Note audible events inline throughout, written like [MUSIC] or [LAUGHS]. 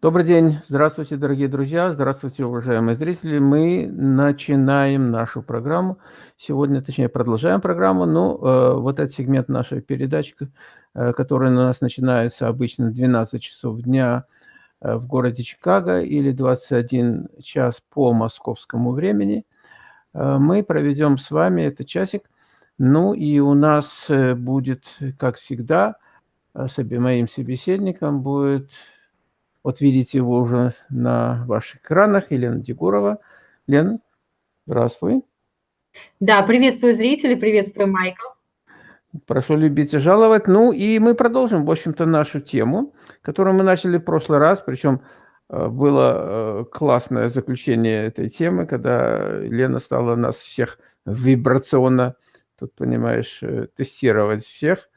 Добрый день. Здравствуйте, дорогие друзья. Здравствуйте, уважаемые зрители. Мы начинаем нашу программу. Сегодня, точнее, продолжаем программу. Ну, э, вот этот сегмент нашей передачи, э, который у нас начинается обычно в 12 часов дня э, в городе Чикаго или 21 час по московскому времени. Э, мы проведем с вами этот часик. Ну, и у нас э, будет, как всегда, э, с моим собеседником будет вот видите его уже на ваших экранах, Елена Дегурова. Лена, здравствуй. Да, приветствую зрителей, приветствую Майкл. Прошу любить и жаловать. Ну и мы продолжим, в общем-то, нашу тему, которую мы начали в прошлый раз, причем э, было э, классное заключение этой темы, когда Лена стала нас всех вибрационно, тут, понимаешь, э, тестировать всех.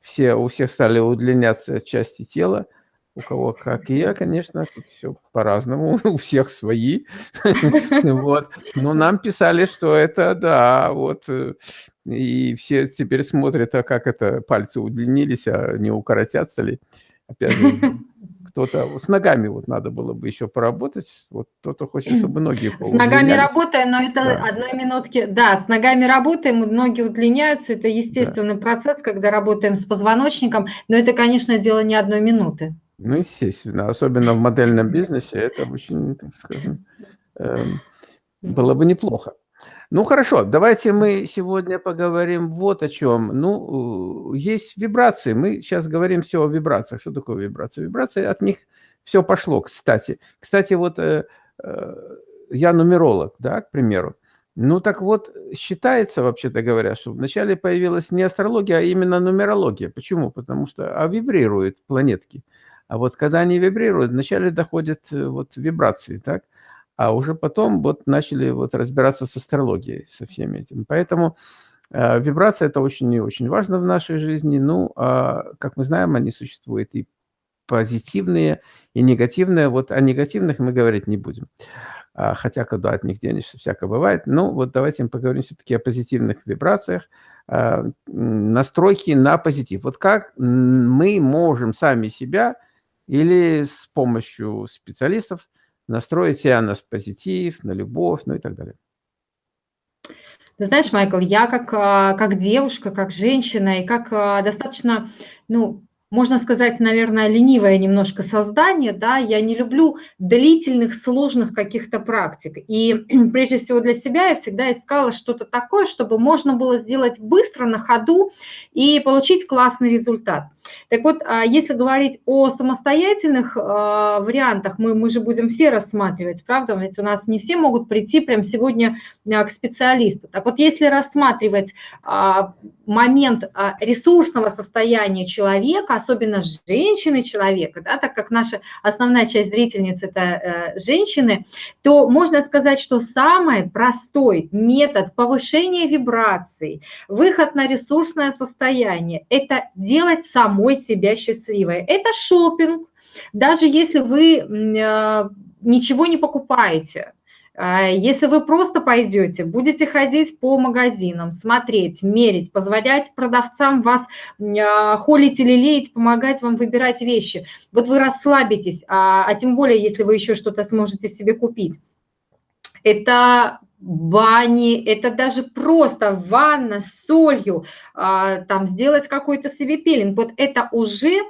Все, у всех стали удлиняться части тела, у кого как и я, конечно, тут все по-разному, [LAUGHS] у всех свои. [LAUGHS] Вот. Но нам писали, что это да, вот. Э, и все теперь смотрят, а как это пальцы удлинились, а не укоротятся ли. Опять же, кто-то с ногами вот надо было бы еще поработать. Вот кто-то хочет, чтобы ноги С ногами работаем, но это да. одной минутки. Да, с ногами работаем, ноги удлиняются. Это естественный да. процесс, когда работаем с позвоночником. Но это, конечно, дело не одной минуты. Ну, естественно, особенно в модельном бизнесе это очень, так скажем, э, было бы неплохо. Ну, хорошо, давайте мы сегодня поговорим вот о чем. Ну, есть вибрации, мы сейчас говорим все о вибрациях. Что такое вибрации? Вибрации, от них все пошло, кстати. Кстати, вот э, э, я нумеролог, да, к примеру. Ну, так вот, считается, вообще-то говоря, что вначале появилась не астрология, а именно нумерология. Почему? Потому что а вибрируют планетки. А вот когда они вибрируют, вначале доходят э, вот вибрации, так? А уже потом вот начали вот разбираться с астрологией, со всеми этим. Поэтому э, вибрация – это очень и очень важно в нашей жизни. Ну, а, как мы знаем, они существуют и позитивные, и негативные. Вот о негативных мы говорить не будем. А, хотя куда от них денешься, всякое бывает. Ну, вот давайте поговорим все-таки о позитивных вибрациях, а, настройки на позитив. Вот как мы можем сами себя или с помощью специалистов настроить себя на позитив, на любовь, ну и так далее. Ты знаешь, Майкл, я как, а, как девушка, как женщина и как а, достаточно, ну, можно сказать, наверное, ленивое немножко создание, да, я не люблю длительных, сложных каких-то практик. И [CLEARS THROAT] прежде всего для себя я всегда искала что-то такое, чтобы можно было сделать быстро, на ходу и получить классный результат. Так вот, а, если говорить о самостоятельных а, вариантах, мы, мы же будем все рассматривать, правда? Ведь у нас не все могут прийти прямо сегодня а, к специалисту. Так вот, если рассматривать момент ресурсного состояния человека, особенно женщины человека, да, так как наша основная часть зрительниц – это э, женщины, то можно сказать, что самый простой метод повышения вибраций, выход на ресурсное состояние – это делать сам самой себя счастливой. Это шопинг, даже если вы а, ничего не покупаете. А, если вы просто пойдете, будете ходить по магазинам, смотреть, мерить, позволять продавцам вас а, холить или леять, помогать вам выбирать вещи, вот вы расслабитесь, а, а тем более, если вы еще что-то сможете себе купить. Это бани, это даже просто ванна с солью, а, там сделать какой-то себе пилинг. Вот это уже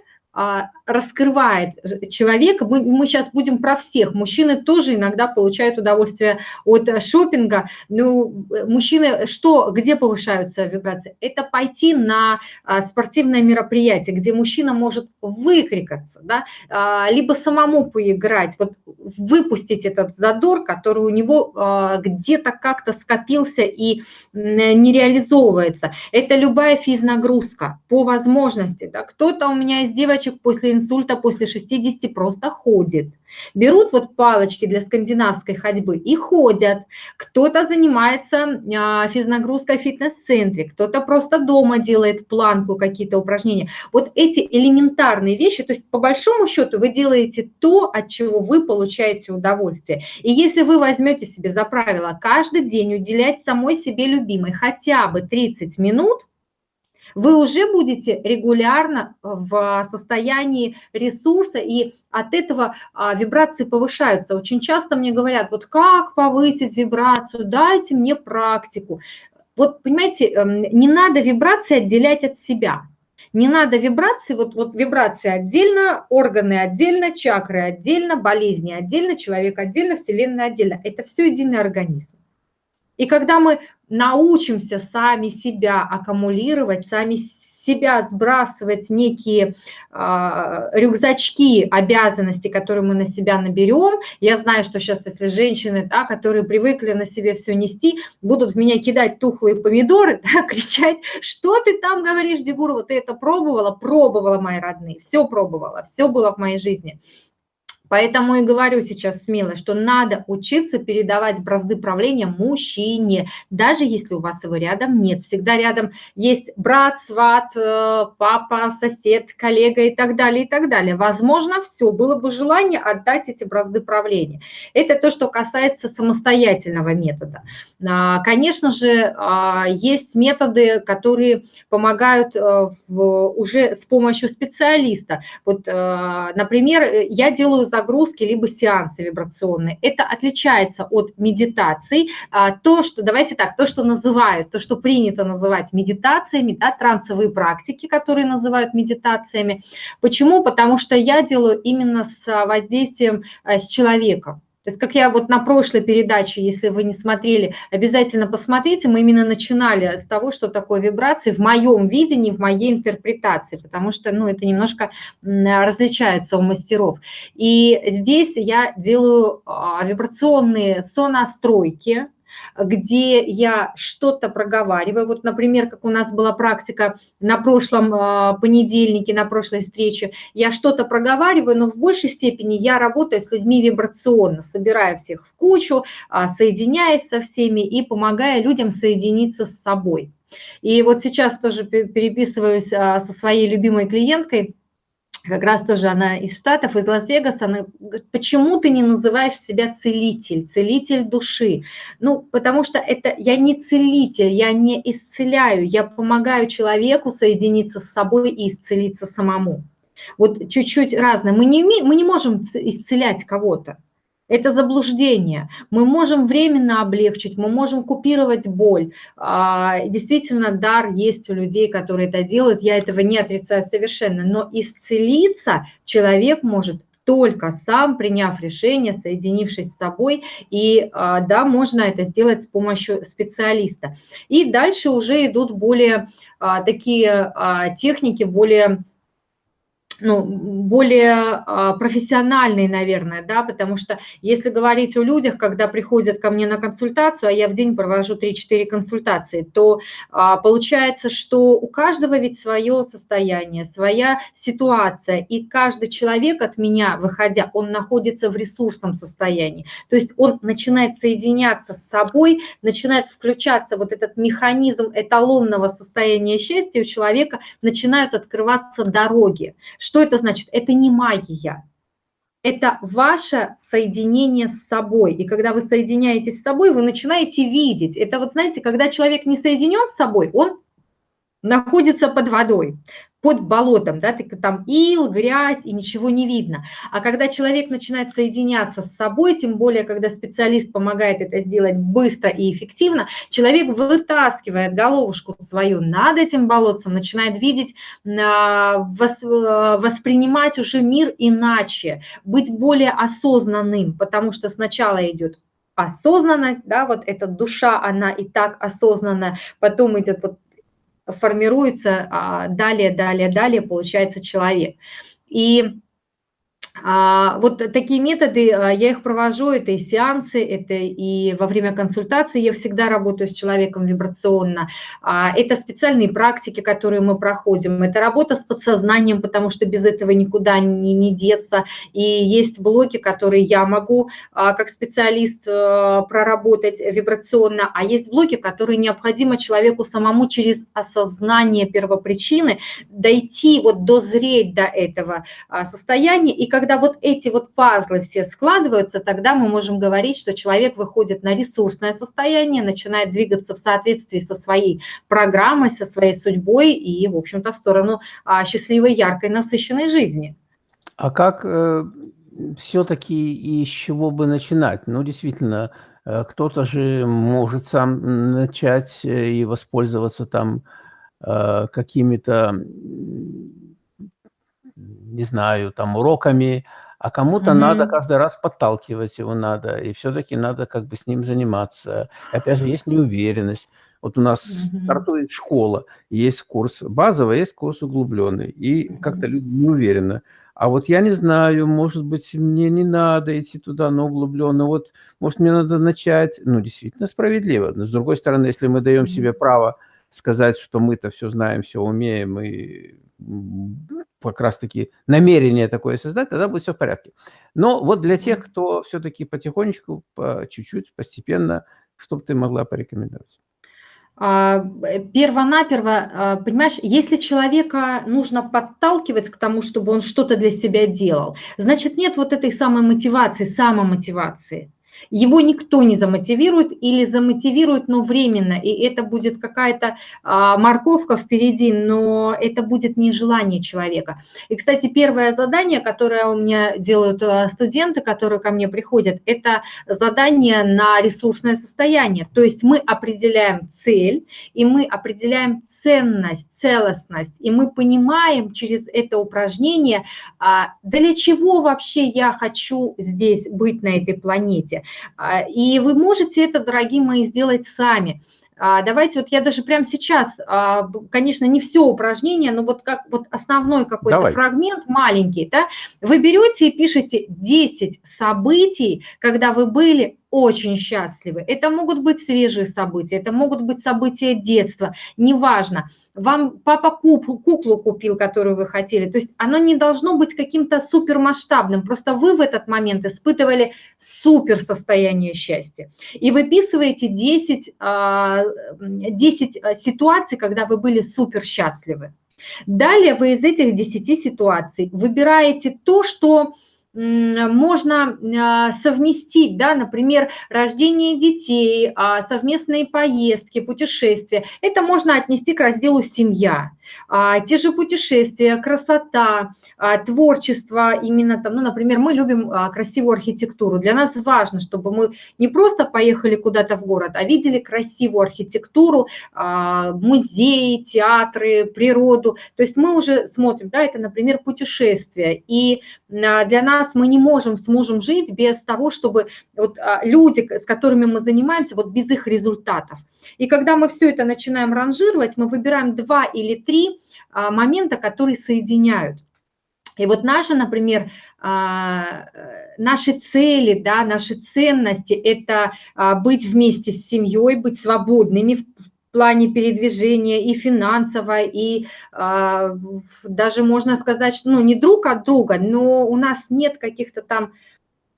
раскрывает человека. Мы, мы сейчас будем про всех. Мужчины тоже иногда получают удовольствие от шопинга. Ну, мужчины что, где повышаются вибрации? Это пойти на а, спортивное мероприятие, где мужчина может выкрикаться, да, а, либо самому поиграть, вот выпустить этот задор, который у него где-то как-то скопился и не реализовывается. Это любая физнагрузка по возможности. Да. Кто-то у меня из девочек девочек после инсульта, после 60 просто ходит. Берут вот палочки для скандинавской ходьбы и ходят. Кто-то занимается а, физнагрузкой в фитнес-центре, кто-то просто дома делает планку, какие-то упражнения. Вот эти элементарные вещи, то есть по большому счету вы делаете то, от чего вы получаете удовольствие. И если вы возьмете себе за правило каждый день уделять самой себе любимой хотя бы 30 минут, вы уже будете регулярно в состоянии ресурса, и от этого а, вибрации повышаются. Очень часто мне говорят, вот как повысить вибрацию, дайте мне практику. Вот, понимаете, эм, не надо вибрации отделять от себя. Не надо вибрации, вот, вот вибрации отдельно, органы отдельно, чакры отдельно, болезни отдельно, человек отдельно, вселенная отдельно. Это все единый организм. И когда мы научимся сами себя аккумулировать, сами себя сбрасывать некие э, рюкзачки обязанностей, которые мы на себя наберем. Я знаю, что сейчас, если женщины, да, которые привыкли на себе все нести, будут в меня кидать тухлые помидоры, [LAUGHS] да, кричать, что ты там говоришь, Дебурова, ты это пробовала? Пробовала, мои родные, все пробовала, все было в моей жизни. Поэтому и говорю сейчас смело, что надо учиться передавать бразды правления мужчине, даже если у вас его рядом нет. Всегда рядом есть брат, сват, э, папа, сосед, коллега и так далее, и так далее. Возможно, все, было бы желание отдать эти бразды правления. Это то, что касается самостоятельного метода. А, конечно же, а, есть методы, которые помогают э, уже с помощью специалиста. Вот, э, например, я делаю загрузки, либо сеансы вибрационные. Это отличается от медитаций. А, то, что, давайте так, то, что называют, то, что принято называть медитациями, да, трансовые практики, которые называют медитациями. Почему? Потому что я делаю именно с воздействием э, с человеком. То есть, как я вот на прошлой передаче, если вы не смотрели, обязательно посмотрите, мы именно начинали с того, что такое вибрации в моем видении, в моей интерпретации, потому что, ну, это немножко различается у мастеров. И здесь я делаю а, вибрационные сонастройки, где я что-то проговариваю. Вот, например, как у нас была практика на прошлом а, понедельнике, на прошлой встрече, я что-то проговариваю, но в большей степени я работаю с людьми вибрационно, собирая всех в кучу, а, соединяясь со всеми и помогая людям соединиться с собой. И вот сейчас тоже переписываюсь а, со своей любимой клиенткой, как раз тоже она из Штатов, из Лас-Вегаса, она говорит, почему ты не называешь себя целитель, целитель души? Ну, потому что это я не целитель, я не исцеляю, я помогаю человеку соединиться с собой и исцелиться самому. Вот чуть-чуть разное. Мы не, мы не можем исцелять кого-то. Это заблуждение. Мы можем временно облегчить, мы можем купировать боль. А, действительно, дар есть у людей, которые это делают. Я этого не отрицаю совершенно. Но исцелиться человек может только сам, приняв решение, соединившись с собой, и а, да, можно это сделать с помощью специалиста. И дальше уже идут более а, такие техники, более ну, более а, профессиональный, наверное, да, потому что если говорить о людях, когда приходят ко мне на консультацию, а я в день провожу 3-4 консультации, то а, получается, что у каждого ведь свое состояние, своя ситуация, и каждый человек от меня, выходя, он находится в ресурсном состоянии, то есть он начинает соединяться с собой, начинает включаться вот этот механизм эталонного состояния счастья, у человека начинают открываться дороги, что это значит? Это не магия. Это ваше соединение с собой. И когда вы соединяетесь с собой, вы начинаете видеть. Это вот, знаете, когда человек не соединен с собой, он находится под водой под болотом, да, там ил, грязь и ничего не видно. А когда человек начинает соединяться с собой, тем более, когда специалист помогает это сделать быстро и эффективно, человек вытаскивает головушку свою над этим болотцем, начинает видеть, а, воспринимать уже мир иначе, быть более осознанным, потому что сначала идет осознанность, да, вот эта душа, она и так осознанна, потом идет вот формируется а, далее, далее, далее, получается человек. И вот такие методы, а, я их провожу, это и сеансы, это и во время консультации я всегда работаю с человеком вибрационно. А, это специальные практики, которые мы проходим, это работа с подсознанием, потому что без этого никуда не, не деться. И есть блоки, которые я могу как специалист проработать вибрационно, а есть блоки, которые необходимо человеку самому через осознание первопричины дойти, вот дозреть до этого состояния. И когда когда вот эти вот пазлы все складываются, тогда мы можем говорить, что человек выходит на ресурсное состояние, начинает двигаться в соответствии со своей программой, со своей судьбой и, в общем-то, в сторону а, счастливой, яркой, насыщенной жизни. А как э, все-таки и с чего бы начинать? Ну, действительно, э, кто-то же может сам начать э, и воспользоваться там э, какими-то не знаю, там, уроками, а кому-то mm -hmm. надо каждый раз подталкивать его надо, и все-таки надо как бы с ним заниматься. И опять же, есть неуверенность. Вот у нас mm -hmm. стартует школа, есть курс базовый, есть курс углубленный, и mm -hmm. как-то люди не уверены. А вот я не знаю, может быть, мне не надо идти туда на углубленно, вот, может, мне надо начать, ну, действительно справедливо. Но, с другой стороны, если мы даем себе право сказать, что мы-то все знаем, все умеем, и как раз-таки намерение такое создать, тогда будет все в порядке. Но вот для тех, кто все-таки потихонечку, по чуть-чуть, постепенно, что бы ты могла порекомендовать? А, э, перво-наперво, а, понимаешь, если человека нужно подталкивать к тому, чтобы он что-то для себя делал, значит, нет вот этой самой мотивации, самомотивации. Его никто не замотивирует или замотивирует, но временно, и это будет какая-то а, морковка впереди, но это будет не желание человека. И, кстати, первое задание, которое у меня делают а, студенты, которые ко мне приходят, это задание на ресурсное состояние. То есть мы определяем цель, и мы определяем ценность, целостность, и мы понимаем через это упражнение, а, для чего вообще я хочу здесь быть на этой планете. А, и вы можете это, дорогие мои, сделать сами. А, давайте, вот я даже прямо сейчас, а, конечно, не все упражнение, но вот как вот основной какой-то фрагмент маленький, да, вы берете и пишете 10 событий, когда вы были очень счастливы. Это могут быть свежие события, это могут быть события детства, неважно. Вам папа куп, куклу купил, которую вы хотели. То есть оно не должно быть каким-то супермасштабным. Просто вы в этот момент испытывали супер состояние счастья. И выписываете 10, 10 а, а, ситуаций, когда вы были супер счастливы. Далее вы из этих 10 ситуаций выбираете то, что можно а, совместить, да, например, рождение детей, а, совместные поездки, путешествия. Это можно отнести к разделу «семья». А, те же путешествия, красота, а, творчество, именно там, ну, например, мы любим а, красивую архитектуру. Для нас важно, чтобы мы не просто поехали куда-то в город, а видели красивую архитектуру, музеи, театры, природу. То есть мы уже смотрим, да, это, например, путешествия. И для нас мы не можем с мужем жить без того, чтобы вот люди, с которыми мы занимаемся, вот без их результатов. И когда мы все это начинаем ранжировать, мы выбираем два или три а, момента, которые соединяют. И вот наши, например, а, наши цели, да, наши ценности – это а, быть вместе с семьей, быть свободными в плане передвижения и финансово, и даже можно сказать, что ну, не друг от друга, но у нас нет каких-то там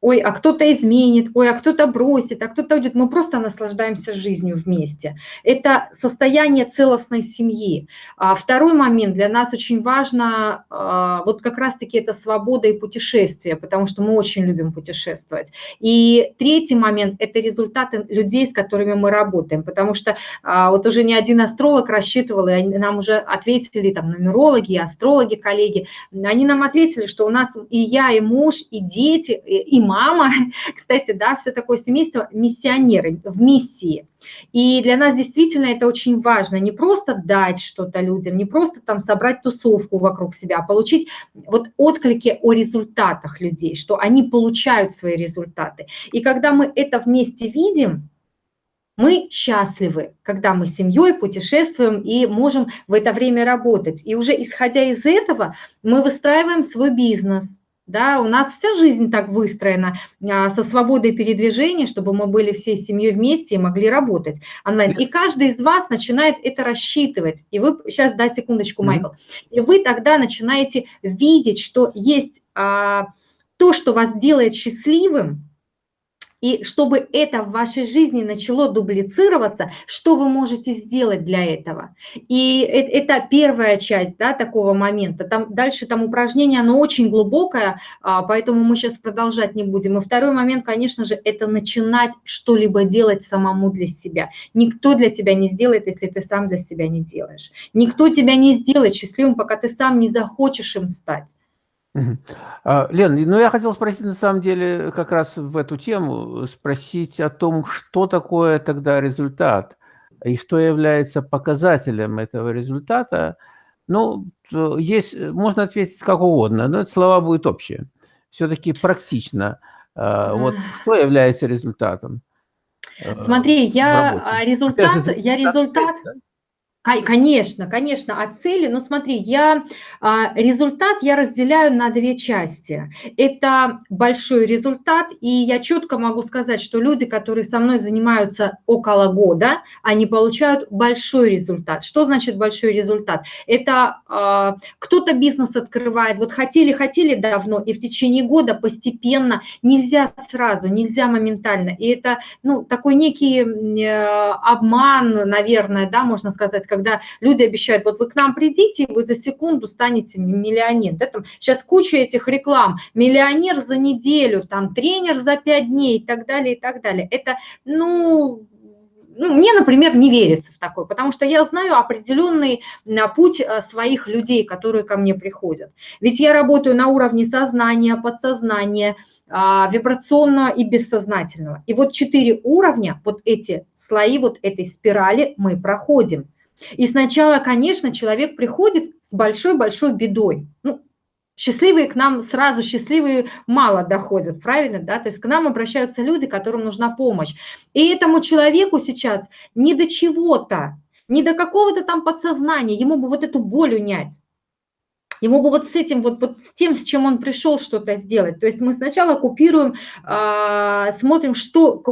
ой, а кто-то изменит, ой, а кто-то бросит, а кто-то уйдет. Мы просто наслаждаемся жизнью вместе. Это состояние целостной семьи. А второй момент для нас очень важно, а, вот как раз-таки это свобода и путешествие, потому что мы очень любим путешествовать. И третий момент – это результаты людей, с которыми мы работаем, потому что а, вот уже не один астролог рассчитывал, и нам уже ответили там нумерологи, астрологи, коллеги, они нам ответили, что у нас и я, и муж, и дети, и мама, [LAUGHS] кстати, да, все такое семейство миссионеры в миссии. И для нас действительно это очень важно, не просто дать что-то людям, не просто там собрать тусовку вокруг себя, а получить вот отклики о результатах людей, что они получают свои результаты. И когда мы это вместе видим, мы счастливы, когда мы с семьей путешествуем и можем в это время работать. И уже исходя из этого мы выстраиваем свой бизнес – да, у нас вся жизнь так выстроена а, со свободой передвижения, чтобы мы были всей семьей вместе и могли работать онлайн. И каждый из вас начинает это рассчитывать. И вы, сейчас, да, секундочку, Майкл. И вы тогда начинаете видеть, что есть а, то, что вас делает счастливым, И чтобы это в вашей жизни начало дублицироваться, что вы можете сделать для этого? И это первая часть да, такого момента. Там, дальше там упражнение, оно очень глубокое, а, поэтому мы сейчас продолжать не будем. И второй момент, конечно же, это начинать что-либо делать самому для себя. Никто для тебя не сделает, если ты сам для себя не делаешь. Никто тебя не сделает счастливым, пока ты сам не захочешь им стать. А, Лен, ну я хотел спросить на самом деле как раз в эту тему, спросить о том, что такое тогда результат и что является показателем этого результата. Ну, есть, можно ответить как угодно, но это слова будут общие. Все-таки практично. А, вот что является результатом? Э, Смотри, я а, результат, я результат, да? Конечно, конечно, от цели, но смотри, я а, результат я разделяю на две части. Это большой результат, и я четко могу сказать, что люди, которые со мной занимаются около года, они получают большой результат. Что значит большой результат? Это а, кто-то бизнес открывает, вот хотели-хотели давно, и в течение года постепенно, нельзя сразу, нельзя моментально. И это ну, такой некий э, обман, наверное, да, можно сказать, когда люди обещают, вот вы к нам придите, и вы за секунду станете миллионером. Да, там сейчас куча этих реклам. Миллионер за неделю, там тренер за пять дней и так далее, и так далее. Это, ну, ну, мне, например, не верится в такое, потому что я знаю определенный а, путь а, своих людей, которые ко мне приходят. Ведь я работаю на уровне сознания, подсознания, а, вибрационного и бессознательного. И вот четыре уровня, вот эти слои вот этой спирали мы проходим. И сначала, конечно, человек приходит с большой-большой бедой. Ну, счастливые к нам сразу, счастливые мало доходят, правильно, да? То есть к нам обращаются люди, которым нужна помощь. И этому человеку сейчас не до чего-то, не до какого-то там подсознания, ему бы вот эту боль унять. Ему бы вот с этим, вот, вот с тем, с чем он пришел что-то сделать. То есть мы сначала купируем, э, смотрим, что,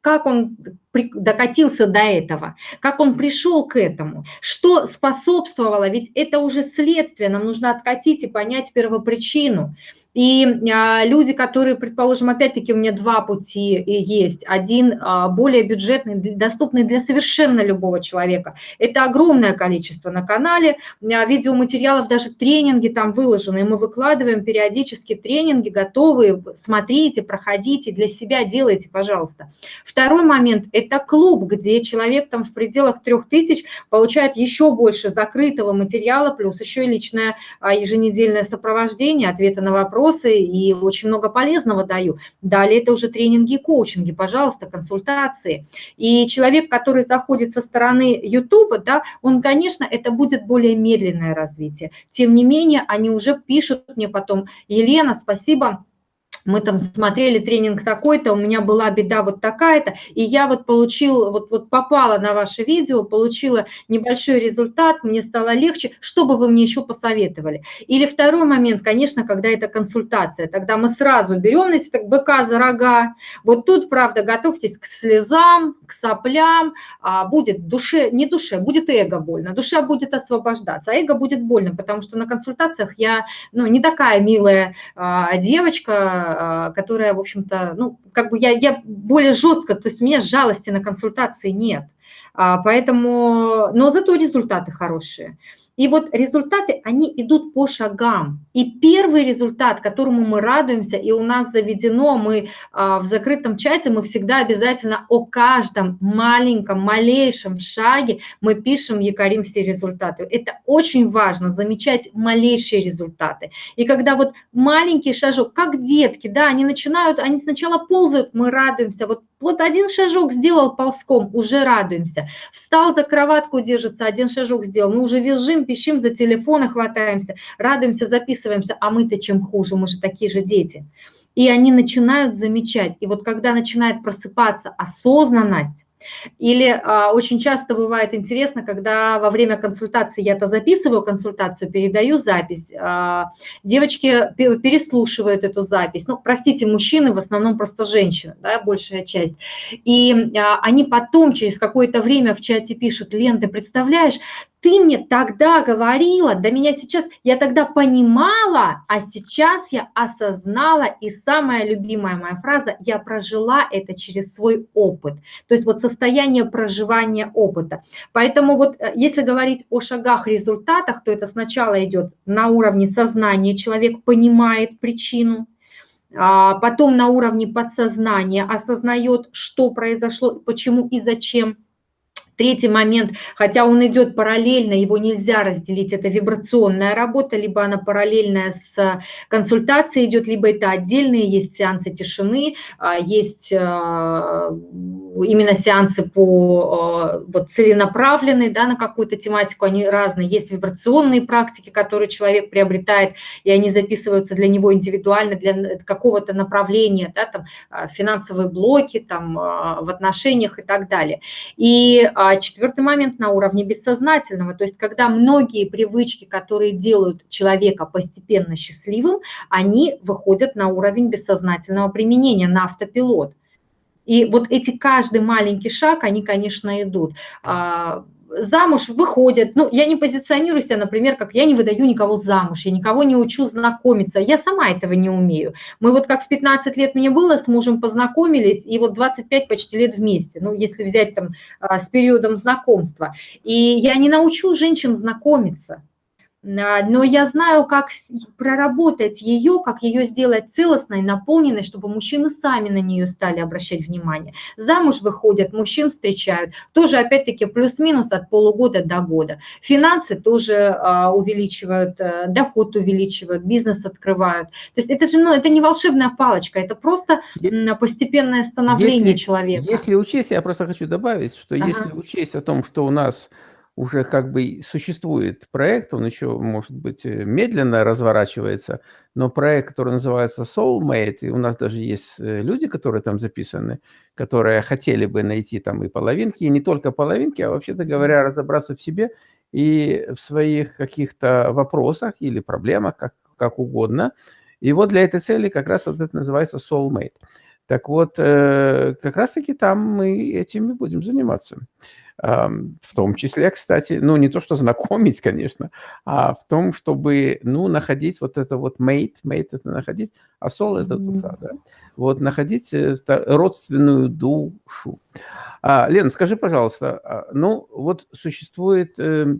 как он докатился до этого, как он пришел к этому, что способствовало, ведь это уже следствие, нам нужно откатить и понять первопричину. И а, люди, которые, предположим, опять-таки у меня два пути есть. Один а, более бюджетный, доступный для совершенно любого человека. Это огромное количество на канале, а, видеоматериалов, даже тренинги там выложены. Мы выкладываем периодически тренинги, готовые. Смотрите, проходите, для себя делайте, пожалуйста. Второй момент – это клуб, где человек там в пределах трех тысяч получает еще больше закрытого материала, плюс еще и личное еженедельное сопровождение, ответы на вопросы и очень много полезного даю. Далее это уже тренинги и коучинги, пожалуйста, консультации. И человек, который заходит со стороны YouTube, да, он, конечно, это будет более медленное развитие. Тем не менее, они уже пишут мне потом, Елена, спасибо, мы там смотрели тренинг такой-то, у меня была беда вот такая-то, и я вот получила, вот, вот попала на ваше видео, получила небольшой результат, мне стало легче, что бы вы мне еще посоветовали? Или второй момент, конечно, когда это консультация, тогда мы сразу берем, знаете, так быка за рога, вот тут, правда, готовьтесь к слезам, к соплям, а будет душе, не душе, будет эго больно, душа будет освобождаться, а эго будет больно, потому что на консультациях я, ну, не такая милая а, девочка, которая, в общем-то, ну, как бы я, я более жестко, то есть у меня жалости на консультации нет. А, поэтому, но зато результаты хорошие. И вот результаты, они идут по шагам. И первый результат, которому мы радуемся, и у нас заведено, мы а, в закрытом чате, мы всегда обязательно о каждом маленьком, малейшем шаге мы пишем, якорим все результаты. Это очень важно, замечать малейшие результаты. И когда вот маленький шажок, как детки, да, они начинают, они сначала ползают, мы радуемся, вот вот один шажок сделал ползком, уже радуемся. Встал за кроватку, держится, один шажок сделал. Мы уже визжим, пищим, за телефоны хватаемся, радуемся, записываемся. А мы-то чем хуже, мы же такие же дети. И они начинают замечать. И вот когда начинает просыпаться осознанность, или а, очень часто бывает интересно, когда во время консультации, я то записываю консультацию, передаю запись, а, девочки переслушивают эту запись. Ну, простите, мужчины, в основном просто женщины, да, большая часть. И а, они потом через какое-то время в чате пишут, Лен, ты представляешь, ты мне тогда говорила, до меня сейчас, я тогда понимала, а сейчас я осознала, и самая любимая моя фраза, я прожила это через свой опыт. То есть вот состояние проживания опыта. Поэтому вот э, если говорить о шагах, результатах, то это сначала идет на уровне сознания, человек понимает причину, а потом на уровне подсознания осознает, что произошло, почему и зачем – Третий момент, хотя он идет параллельно, его нельзя разделить, это вибрационная работа, либо она параллельная с консультацией идет, либо это отдельные, есть сеансы тишины, а, есть а, именно сеансы по а, вот, целенаправленные, да, на какую-то тематику, они разные, есть вибрационные практики, которые человек приобретает, и они записываются для него индивидуально, для какого-то направления, да, там, финансовые блоки, там, в отношениях и так далее. И а четвертый момент на уровне бессознательного, то есть когда многие привычки, которые делают человека постепенно счастливым, они выходят на уровень бессознательного применения, на автопилот. И вот эти каждый маленький шаг, они, конечно, идут. Замуж выходят, ну, я не позиционирую себя, например, как я не выдаю никого замуж, я никого не учу знакомиться, я сама этого не умею. Мы вот как в 15 лет мне было, с мужем познакомились, и вот 25 почти лет вместе, ну, если взять там а, с периодом знакомства. И я не научу женщин знакомиться, но я знаю, как проработать ее, как ее сделать целостной, наполненной, чтобы мужчины сами на нее стали обращать внимание. Замуж выходят, мужчин встречают, тоже опять-таки плюс-минус от полугода до года. Финансы тоже а, увеличивают, э, доход увеличивают, бизнес открывают. То есть это же ну, это не волшебная палочка, это просто постепенное становление если, человека. Если учесть, я просто хочу добавить, что ага. если учесть о том, что у нас уже как бы существует проект, он еще, может быть, э, медленно разворачивается, но проект, который называется Soulmate, и у нас даже есть э, люди, которые там записаны, которые хотели бы найти там и половинки, и не только половинки, а вообще-то говоря, разобраться в себе и в своих каких-то вопросах или проблемах, как, как угодно. И вот для этой цели как раз вот это называется Soulmate. Так вот, э, как раз-таки там мы этим и будем заниматься. В том числе, кстати, ну, не то, что знакомить, конечно, а в том, чтобы, ну, находить вот это вот mate, mate это находить, а soul это душа, да? Вот находить э, родственную душу. А, Лена, скажи, пожалуйста, а, ну, вот существует э,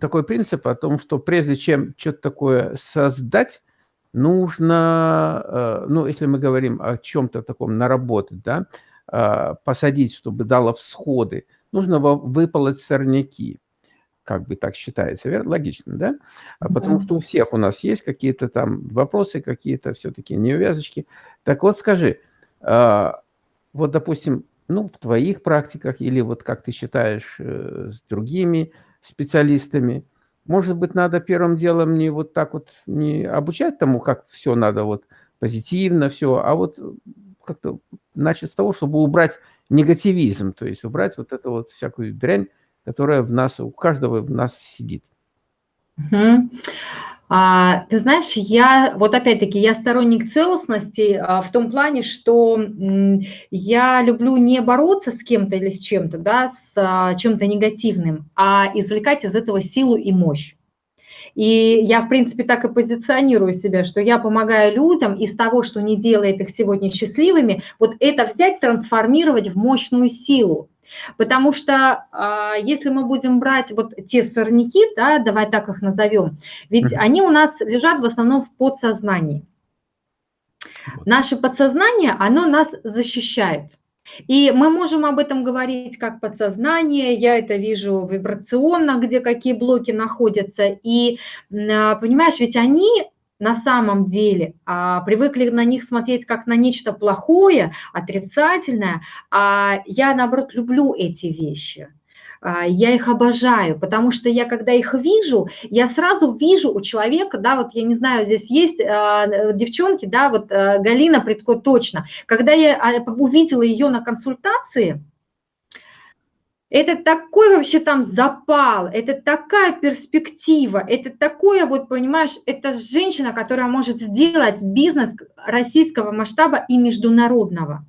такой принцип о том, что прежде чем что-то такое создать, нужно, э, ну, если мы говорим о чем-то таком наработать, да, посадить, чтобы дало всходы, нужно выполоть сорняки. Как бы так считается, верно? Логично, да? А потому что у всех у нас есть какие-то там вопросы, какие-то все-таки неувязочки. Так вот скажи, а, вот, допустим, ну, в твоих практиках или вот как ты считаешь э, с другими специалистами, может быть, надо первым делом не вот так вот не обучать тому, как все надо вот позитивно все, а вот как-то начать с того, чтобы убрать негативизм, то есть убрать вот эту вот всякую дрянь, которая в нас, у каждого в нас сидит. Угу. А, ты знаешь, я, вот опять-таки, я сторонник целостности а, в том плане, что м, я люблю не бороться с кем-то или с чем-то, да, с а, чем-то негативным, а извлекать из этого силу и мощь. И я, в принципе, так и позиционирую себя, что я помогаю людям из того, что не делает их сегодня счастливыми, вот это взять, трансформировать в мощную силу. Потому что а, если мы будем брать вот те сорняки, да, давай так их назовем, ведь они у нас лежат в основном в подсознании. Наше подсознание, оно нас защищает. И мы можем об этом говорить как подсознание, я это вижу вибрационно, где какие блоки находятся. И, а, понимаешь, ведь они на самом деле а, привыкли на них смотреть как на нечто плохое, отрицательное, а я, наоборот, люблю эти вещи. А, я их обожаю, потому что я, когда их вижу, я сразу вижу у человека, да, вот я не знаю, здесь есть э, девчонки, да, вот э, Галина Предко точно, когда я а, увидела ее на консультации, это такой вообще там запал, это такая перспектива, это такое вот, понимаешь, это женщина, которая может сделать бизнес российского масштаба и международного.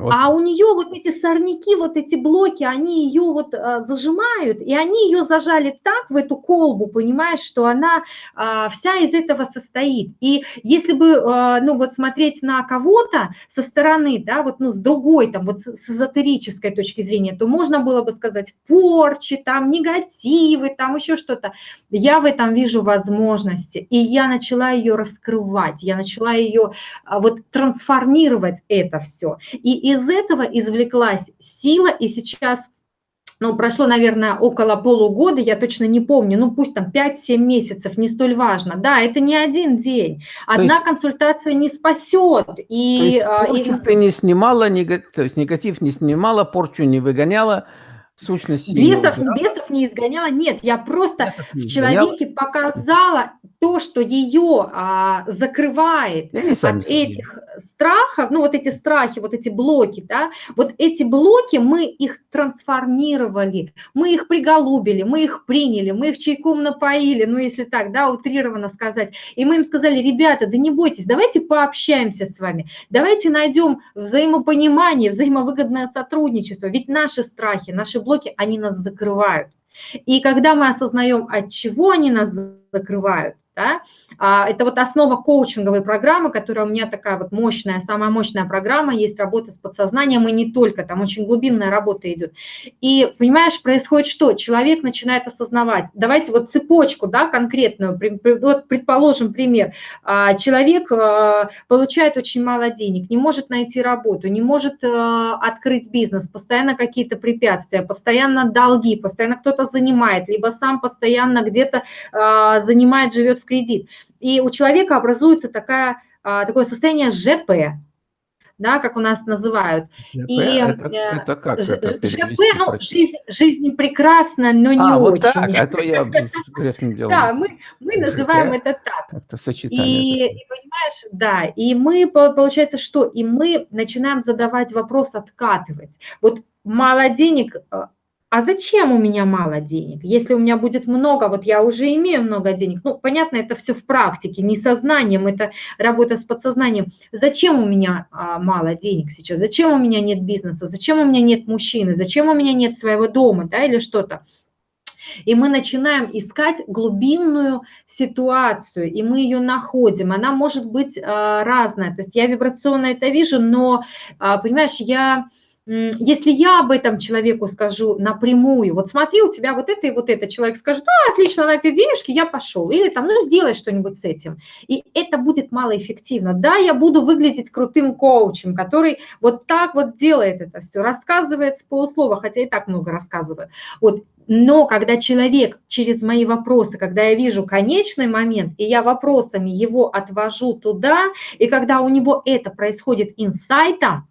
Вот. А у нее вот эти сорняки, вот эти блоки, они ее вот а, зажимают, и они ее зажали так в эту колбу, понимаешь, что она а, вся из этого состоит. И если бы, а, ну вот смотреть на кого-то со стороны, да, вот ну с другой, там вот с, с эзотерической точки зрения, то можно было бы сказать порчи, там негативы, там еще что-то. Я в этом вижу возможности, и я начала ее раскрывать, я начала ее а, вот трансформировать это все. И из этого извлеклась сила, и сейчас ну, прошло, наверное, около полугода, я точно не помню, ну, пусть там 5-7 месяцев, не столь важно. Да, это не один день. Одна есть, консультация не спасет. И, то есть порчу и... ты не снимала, негатив, то есть негатив не снимала, порчу не выгоняла, сущности бесов, не бесов не изгоняла, нет, я просто в человеке показала то, что ее а, закрывает от этих страхов, ну вот эти страхи, вот эти блоки, да, вот эти блоки мы их трансформировали, мы их приголубили, мы их приняли, мы их чайком напоили, ну если так, да, утрированно сказать, и мы им сказали, ребята, да не бойтесь, давайте пообщаемся с вами, давайте найдем взаимопонимание, взаимовыгодное сотрудничество, ведь наши страхи, наши блоки, блоки, они нас закрывают. И когда мы осознаем, от чего они нас закрывают, да? А, это вот основа коучинговой программы, которая у меня такая вот мощная, самая мощная программа, есть работа с подсознанием, и не только, там очень глубинная работа идет. И, понимаешь, происходит что? Человек начинает осознавать. Давайте вот цепочку, да, конкретную, вот предположим пример. А, человек а, получает очень мало денег, не может найти работу, не может открыть бизнес, постоянно какие-то препятствия, постоянно долги, постоянно кто-то занимает, либо сам постоянно где-то занимает, живет в кредит. И у человека образуется такая, а, такое состояние ЖП, да, как у нас называют. ЖП, и это, э, это как это ЖП, ну, жизнь, жизнь прекрасна, но не а, вот очень. Так, а то я грешным делом. Да, мы, мы называем это так. Как-то сочетание. И, и понимаешь, да, и мы, получается, что? И мы начинаем задавать вопрос, откатывать. Вот мало денег, э, а зачем у меня мало денег? Если у меня будет много, вот я уже имею много денег, ну, понятно, это все в практике, не сознанием, это работа с подсознанием. Зачем у меня а, мало денег сейчас? Зачем у меня нет бизнеса? Зачем у меня нет мужчины? Зачем у меня нет своего дома, да, или что-то? И мы начинаем искать глубинную ситуацию, и мы ее находим. Она может быть а, разная. То есть я вибрационно это вижу, но, а, понимаешь, я если я об этом человеку скажу напрямую, вот смотри, у тебя вот это и вот это, человек скажет, а, отлично, на эти денежки, я пошел, или там, ну, сделай что-нибудь с этим. И это будет малоэффективно. Да, я буду выглядеть крутым коучем, который вот так вот делает это все, рассказывает с полуслова, хотя и так много рассказываю. Вот, но когда человек через мои вопросы, когда я вижу конечный момент, и я вопросами его отвожу туда, и когда у него это происходит инсайтом,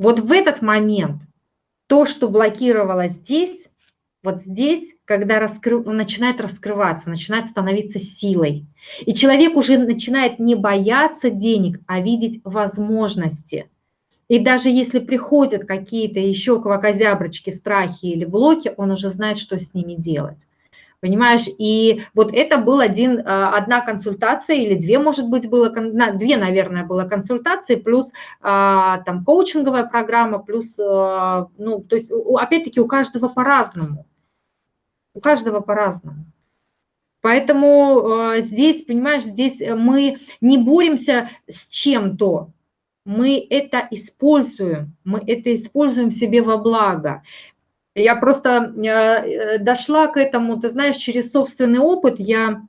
вот в этот момент то, что блокировало здесь, вот здесь, когда раскры... начинает раскрываться, начинает становиться силой. И человек уже начинает не бояться денег, а видеть возможности. И даже если приходят какие-то еще квакозяброчки, страхи или блоки, он уже знает, что с ними делать понимаешь? И вот это был один, а, одна консультация или две, может быть, было, две, наверное, было консультации, плюс а, там коучинговая программа, плюс, а, ну, то есть, опять-таки, у каждого по-разному, у каждого по-разному. Поэтому здесь, понимаешь, здесь мы не боремся с чем-то, мы это используем, мы это используем себе во благо. Я просто э, дошла к этому, ты знаешь, через собственный опыт. Я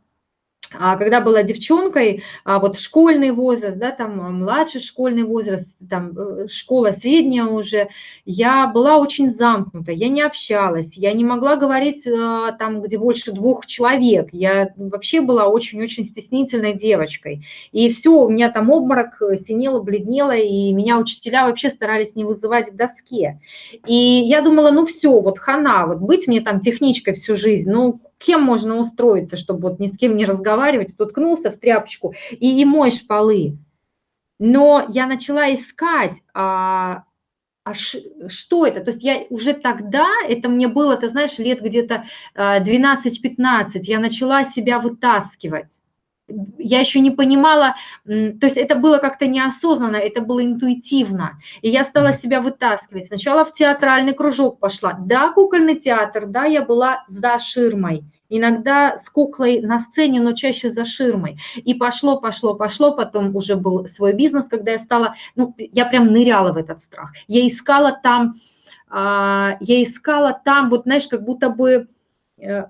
когда была девчонкой, а вот школьный возраст, да, там а, младший школьный возраст, там э, школа средняя уже, я была очень замкнута, я не общалась, я не могла говорить э, там, где больше двух человек, я вообще была очень-очень стеснительной девочкой. И все, у меня там обморок э, синело, бледнело, и меня учителя вообще старались не вызывать к доске. И я думала, ну все, вот хана, вот быть мне там техничкой всю жизнь, ну кем можно устроиться, чтобы вот ни с кем не разговаривать, уткнулся в тряпочку и, и моешь полы. Но я начала искать, а, а ш, что это? То есть я уже тогда, это мне было, ты знаешь, лет где-то 12-15, а, я начала себя вытаскивать. Я еще не понимала, то есть это было как-то неосознанно, это было интуитивно. И я стала себя вытаскивать. Сначала в театральный кружок пошла. Да, кукольный театр, да, я была за ширмой. Иногда с куклой на сцене, но чаще за ширмой. И пошло, пошло, пошло. Потом уже был свой бизнес, когда я стала, ну, я прям ныряла в этот страх. Я искала там, а, я искала там, вот знаешь, как будто бы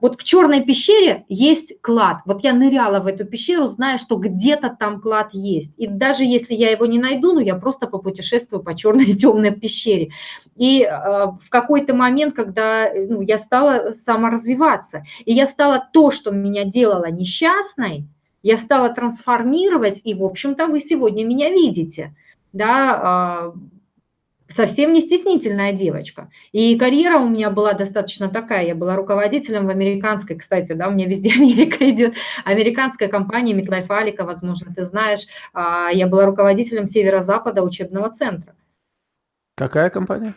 вот в черной пещере есть клад. Вот я ныряла в эту пещеру, зная, что где-то там клад есть. И даже если я его не найду, ну я просто попутешествую по черной темной пещере. И э, в какой-то момент, когда ну, я стала саморазвиваться, и я стала то, что меня делало несчастной, я стала трансформировать, и, в общем-то, вы сегодня меня видите. Да, а, совсем не стеснительная девочка. И карьера у меня была достаточно такая. Я была руководителем в американской, кстати, да, у меня везде [LAUGHS] Америка идет, американская компания Митлайф Алика, возможно, ты знаешь. А, я была руководителем северо-запада учебного центра. Какая компания?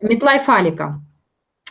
Митлайф Алика.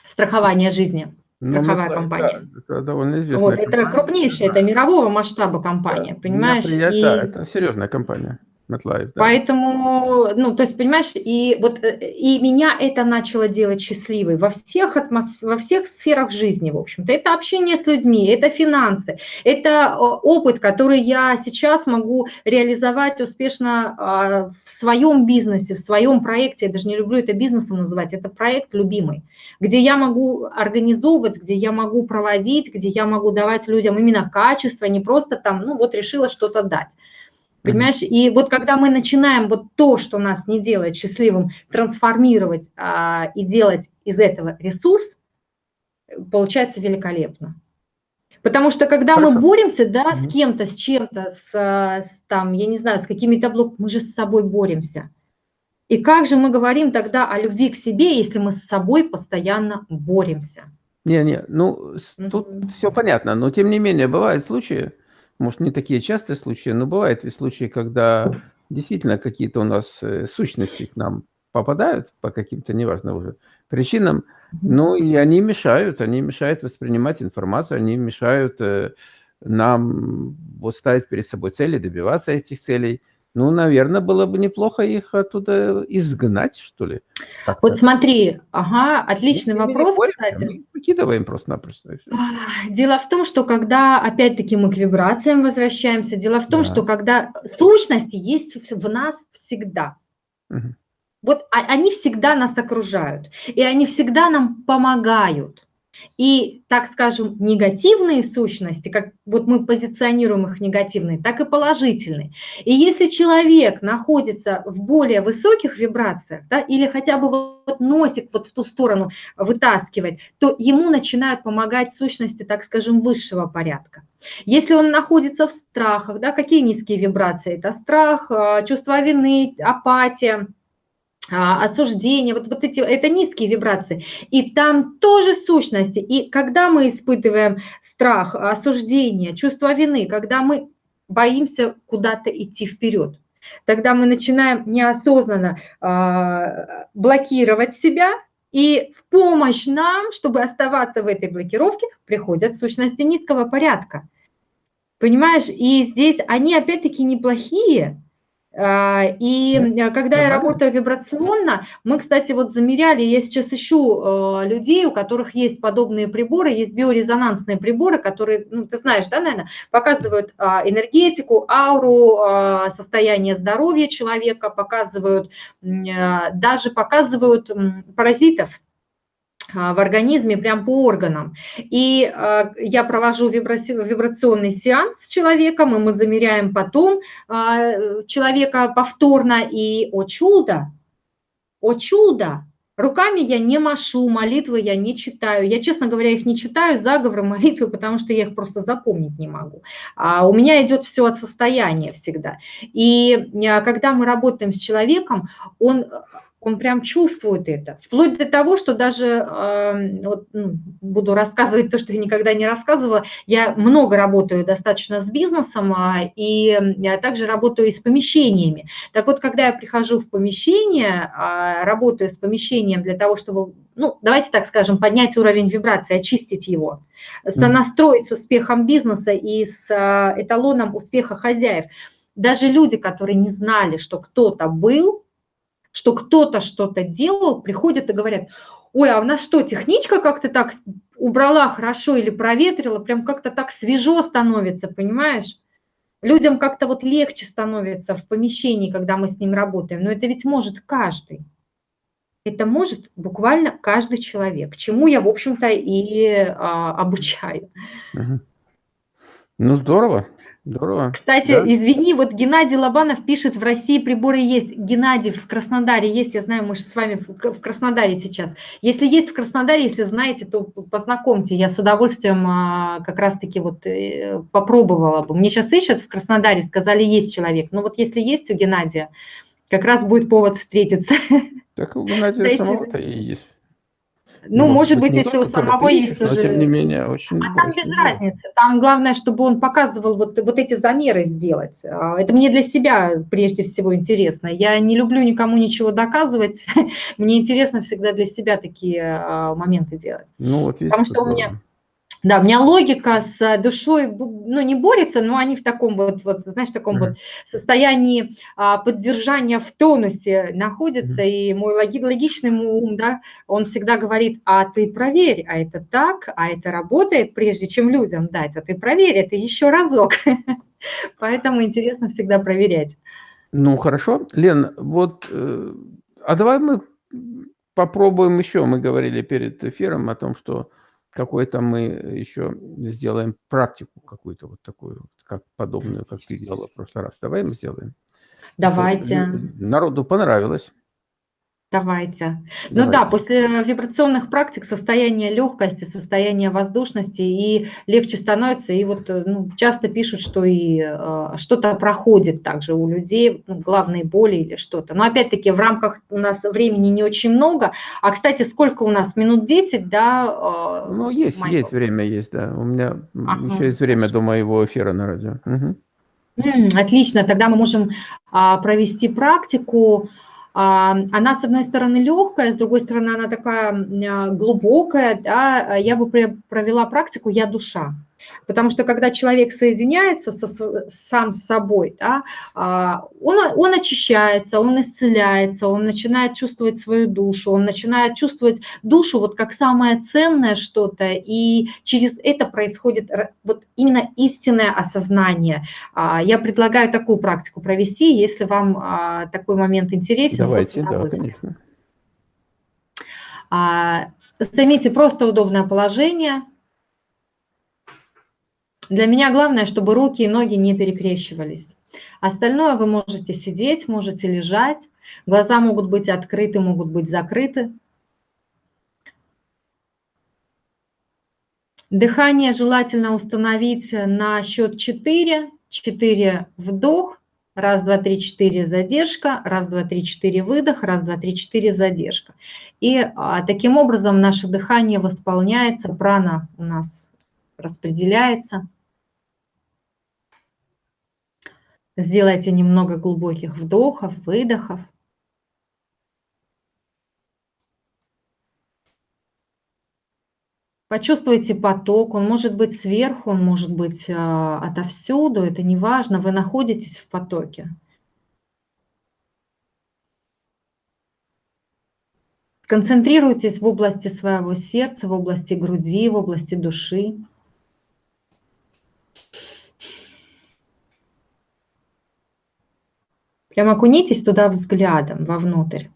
Страхование жизни. Ну, страховая компания. Да, это довольно известная вот, компания. Это крупнейшая, это мирового масштаба компания, да, понимаешь? Приятно, и... Да, это серьезная компания. MetLife, да. Поэтому, ну, то есть, понимаешь, и вот э, и меня это начало делать счастливой во всех атмосф... во всех сферах жизни, в общем-то. Это общение с людьми, это финансы, это опыт, который я сейчас могу реализовать успешно а, в своем бизнесе, в своем проекте. Я даже не люблю это бизнесом называть, это проект любимый, где я могу организовывать, где я могу проводить, где я могу давать людям именно качество, не просто там, ну, вот решила что-то дать. Понимаешь? И вот когда мы начинаем вот то, что нас не делает счастливым, трансформировать а, и делать из этого ресурс, получается великолепно. Потому что когда Хорошо. мы боремся, да, с кем-то, с чем-то, с, с там, я не знаю, с какими-то блоками, мы же с собой боремся. И как же мы говорим тогда о любви к себе, если мы с собой постоянно боремся? Не, не, ну, тут mm -hmm. все понятно, но тем не менее бывают случаи, может, не такие частые случаи, но бывают и случаи, когда действительно какие-то у нас э, сущности к нам попадают по каким-то, неважно уже, причинам, ну и они мешают, они мешают воспринимать информацию, они мешают э, нам вот ставить перед собой цели, добиваться этих целей. Ну, наверное, было бы неплохо их оттуда изгнать, что ли. Вот смотри, ага, отличный мы вопрос, боремся, кстати. Мы выкидываем просто-напросто. Дело в том, что когда, опять-таки, мы к вибрациям возвращаемся, дело в том, да. что когда сущности есть в нас всегда. Угу. Вот они всегда нас окружают, и они всегда нам помогают. И, так скажем, негативные сущности, как вот мы позиционируем их негативные, так и положительные. И если человек находится в более высоких вибрациях, да, или хотя бы вот носик вот в ту сторону вытаскивать, то ему начинают помогать сущности, так скажем, высшего порядка. Если он находится в страхах, да, какие низкие вибрации? Это страх, а, чувство вины, апатия, осуждение, вот, вот эти, это низкие вибрации. И там тоже сущности. И когда мы испытываем страх, осуждение, чувство вины, когда мы боимся куда-то идти вперед, тогда мы начинаем неосознанно э, блокировать себя, и в помощь нам, чтобы оставаться в этой блокировке, приходят сущности низкого порядка. Понимаешь? И здесь они опять-таки неплохие, а, и э, когда я работаю вибрационно, мы, кстати, вот замеряли, я сейчас ищу э, людей, у которых есть подобные приборы, есть биорезонансные приборы, которые, ну, ты знаешь, да, наверное, показывают а, энергетику, ауру, а, состояние здоровья человека, показывают, даже показывают паразитов, а, в организме, прям по органам. И э, я провожу вибрационный сеанс с человеком, и мы замеряем потом э, человека повторно, и, о чудо, о чудо, руками я не машу, молитвы я не читаю. Я, честно говоря, их не читаю, заговоры, молитвы, потому что я их просто запомнить не могу. А у меня идет все от состояния всегда. И когда мы работаем с человеком, он он прям чувствует это. Вплоть до того, что даже, э, вот, ну, буду рассказывать то, что я никогда не рассказывала, я много работаю достаточно с бизнесом, э, и я также работаю и с помещениями. Так вот, когда я прихожу в помещение, э, работаю с помещением для того, чтобы, ну, давайте так скажем, поднять уровень вибрации, очистить его, сонастроить с успехом бизнеса и с э, эталоном успеха хозяев. Даже люди, которые не знали, что кто-то был, что кто-то что-то делал, приходят и говорят, ой, а у нас что, техничка как-то так убрала хорошо или проветрила, прям как-то так свежо становится, понимаешь? Людям как-то вот легче становится в помещении, когда мы с ним работаем, но это ведь может каждый. Это может буквально каждый человек, чему я, в общем-то, и а, обучаю. Ну, здорово. Здорово. Кстати, да. извини, вот Геннадий Лобанов пишет, в России приборы есть. Геннадий, в Краснодаре есть, я знаю, мы же с вами в Краснодаре сейчас. Если есть в Краснодаре, если знаете, то познакомьте. Я с удовольствием а, как раз-таки вот э, попробовала бы. Мне сейчас ищут в Краснодаре, сказали, есть человек. Но вот если есть у Геннадия, как раз будет повод встретиться. Так у Геннадия самого-то и есть. Ну, может, может быть, если у самого есть уже... Но, тем не менее, очень... А там без да. разницы. Там главное, чтобы он показывал вот, вот эти замеры сделать. А, это мне для себя прежде всего интересно. Я не люблю никому ничего доказывать. [LAUGHS] мне интересно всегда для себя такие а, моменты делать. Ну, вот видите, Потому что у меня... Да, у меня логика с душой, ну, не борется, но они в таком вот, вот знаешь, в таком mm -hmm. вот состоянии а, поддержания в тонусе находятся, mm -hmm. и мой логи, логичный ум, да, он всегда говорит, а ты проверь, а это так, а это работает, прежде чем людям дать, а ты проверь это еще разок. [LAUGHS] Поэтому интересно всегда проверять. Ну, хорошо. Лен, вот, э, а давай мы попробуем еще, мы говорили перед эфиром о том, что какой-то мы еще сделаем практику какую-то вот такую, как подобную, как ты делала в прошлый раз. Давай мы сделаем. Давайте. Народу понравилось. Давайте. Давайте. Ну да, после вибрационных практик состояние легкости, состояние воздушности и легче становится. И вот ну, часто пишут, что и э, что-то проходит также у людей, ну, главные боли или что-то. Но опять-таки в рамках у нас времени не очень много. А, кстати, сколько у нас? Минут 10, да? Э, ну, есть, Майкл? есть время, есть, да. У меня ага, еще есть время хорошо. до моего эфира на радио. Угу. Отлично, тогда мы можем а, провести практику. А, она, с одной стороны, легкая, с другой стороны, она такая а, глубокая. Да? Я бы провела практику «я душа». Потому что когда человек соединяется со, сам с собой, да, а, он, он очищается, он исцеляется, он начинает чувствовать свою душу, он начинает чувствовать душу вот как самое ценное что-то, и через это происходит вот именно истинное осознание. А, я предлагаю такую практику провести, если вам а, такой момент интересен. Давайте, да, конечно. Займите просто удобное положение – для меня главное, чтобы руки и ноги не перекрещивались. Остальное вы можете сидеть, можете лежать. Глаза могут быть открыты, могут быть закрыты. Дыхание желательно установить на счет 4. 4 вдох, раз, два, три, четыре задержка, раз, два, три, четыре выдох, раз, два, три, четыре задержка. И а, таким образом наше дыхание восполняется, прана у нас распределяется. Сделайте немного глубоких вдохов, выдохов. Почувствуйте поток, он может быть сверху, он может быть а, отовсюду, это не важно, вы находитесь в потоке. Сконцентрируйтесь в области своего сердца, в области груди, в области души. Прям окунитесь туда взглядом, вовнутрь.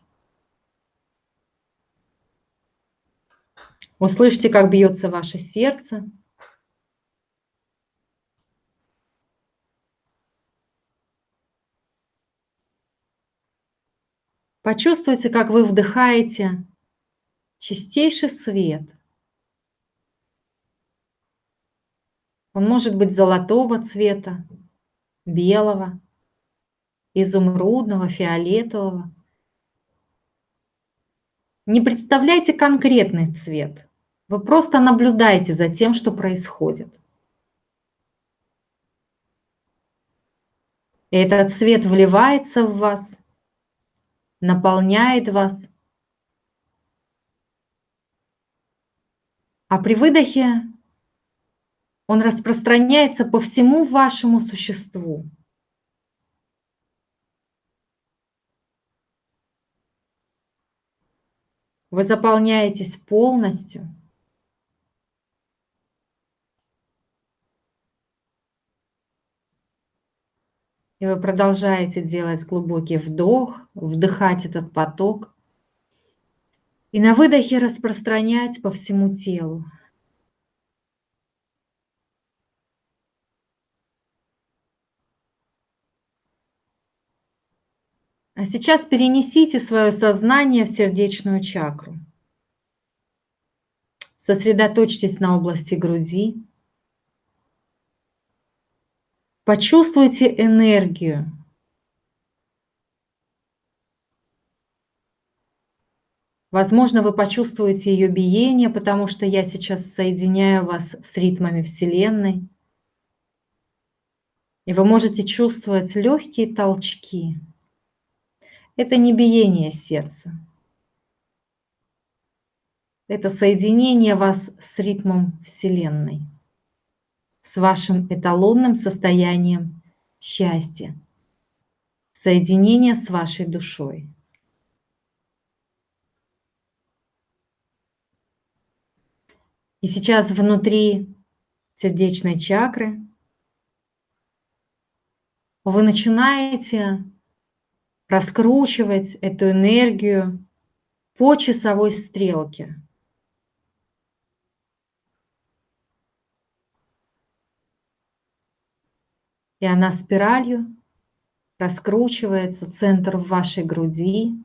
Услышьте, как бьется ваше сердце. Почувствуйте, как вы вдыхаете чистейший свет. Он может быть золотого цвета, белого, изумрудного, фиолетового. Не представляйте конкретный цвет. Вы просто наблюдаете за тем, что происходит. Этот цвет вливается в вас, наполняет вас. А при выдохе он распространяется по всему вашему существу. Вы заполняетесь полностью. И вы продолжаете делать глубокий вдох, вдыхать этот поток. И на выдохе распространять по всему телу. А сейчас перенесите свое сознание в сердечную чакру. Сосредоточьтесь на области груди. Почувствуйте энергию. Возможно, вы почувствуете ее биение, потому что я сейчас соединяю вас с ритмами Вселенной. И вы можете чувствовать легкие толчки. Это не биение сердца. Это соединение вас с ритмом Вселенной, с вашим эталонным состоянием счастья, соединение с вашей душой. И сейчас внутри сердечной чакры вы начинаете раскручивать эту энергию по часовой стрелке. И она спиралью раскручивается, центр в вашей груди,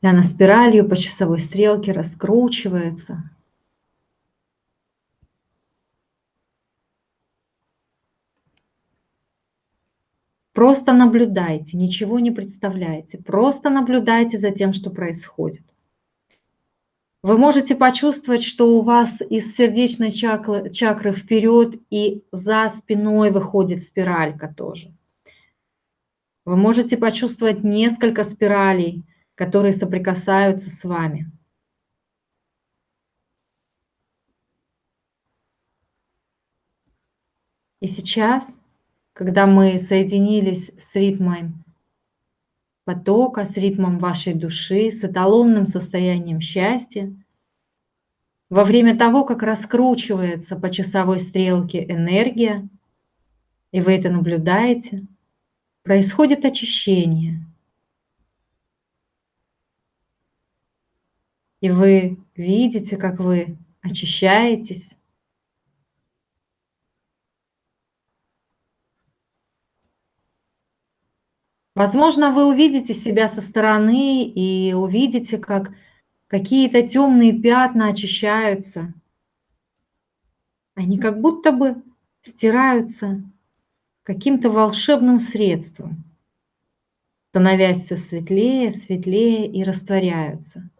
и она спиралью по часовой стрелке раскручивается. Просто наблюдайте, ничего не представляйте. Просто наблюдайте за тем, что происходит. Вы можете почувствовать, что у вас из сердечной чакры, чакры вперед и за спиной выходит спиралька тоже. Вы можете почувствовать несколько спиралей, которые соприкасаются с вами. И сейчас когда мы соединились с ритмом потока, с ритмом вашей души, с эталонным состоянием счастья, во время того, как раскручивается по часовой стрелке энергия, и вы это наблюдаете, происходит очищение. И вы видите, как вы очищаетесь, Возможно, вы увидите себя со стороны и увидите, как какие-то темные пятна очищаются. Они как будто бы стираются каким-то волшебным средством, становясь все светлее, светлее и растворяются.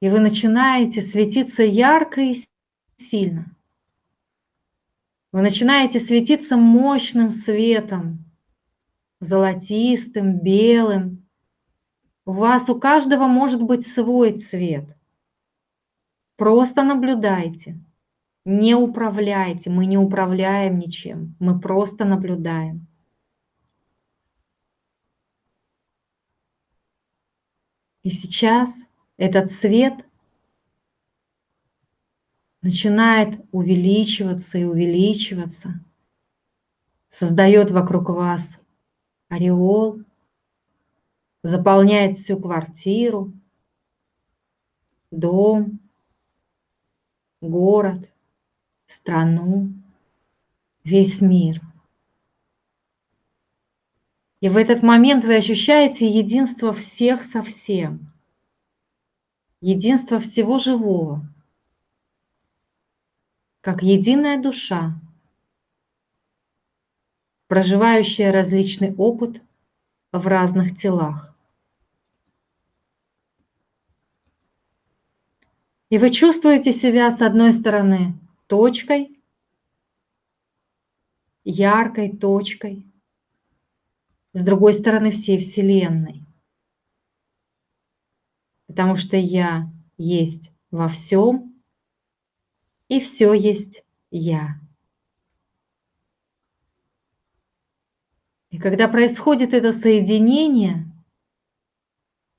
И вы начинаете светиться ярко и сильно. Вы начинаете светиться мощным светом, золотистым, белым. У вас у каждого может быть свой цвет. Просто наблюдайте, не управляйте. Мы не управляем ничем, мы просто наблюдаем. И сейчас этот свет начинает увеличиваться и увеличиваться, создает вокруг вас ореол, заполняет всю квартиру, дом, город, страну, весь мир. И в этот момент вы ощущаете единство всех со всем, единство всего живого – как единая душа, проживающая различный опыт в разных телах. И вы чувствуете себя с одной стороны точкой, яркой точкой, с другой стороны всей Вселенной. Потому что я есть во всем, и все есть я. И когда происходит это соединение,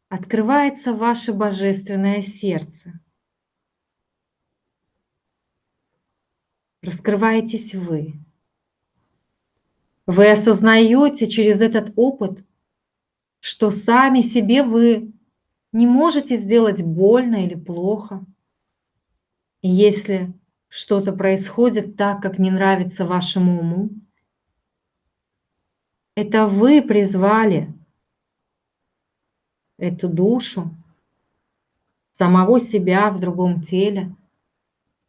открывается ваше божественное сердце. Раскрываетесь вы. Вы осознаете через этот опыт, что сами себе вы не можете сделать больно или плохо. Если что-то происходит так, как не нравится вашему уму, это вы призвали эту душу, самого себя в другом теле,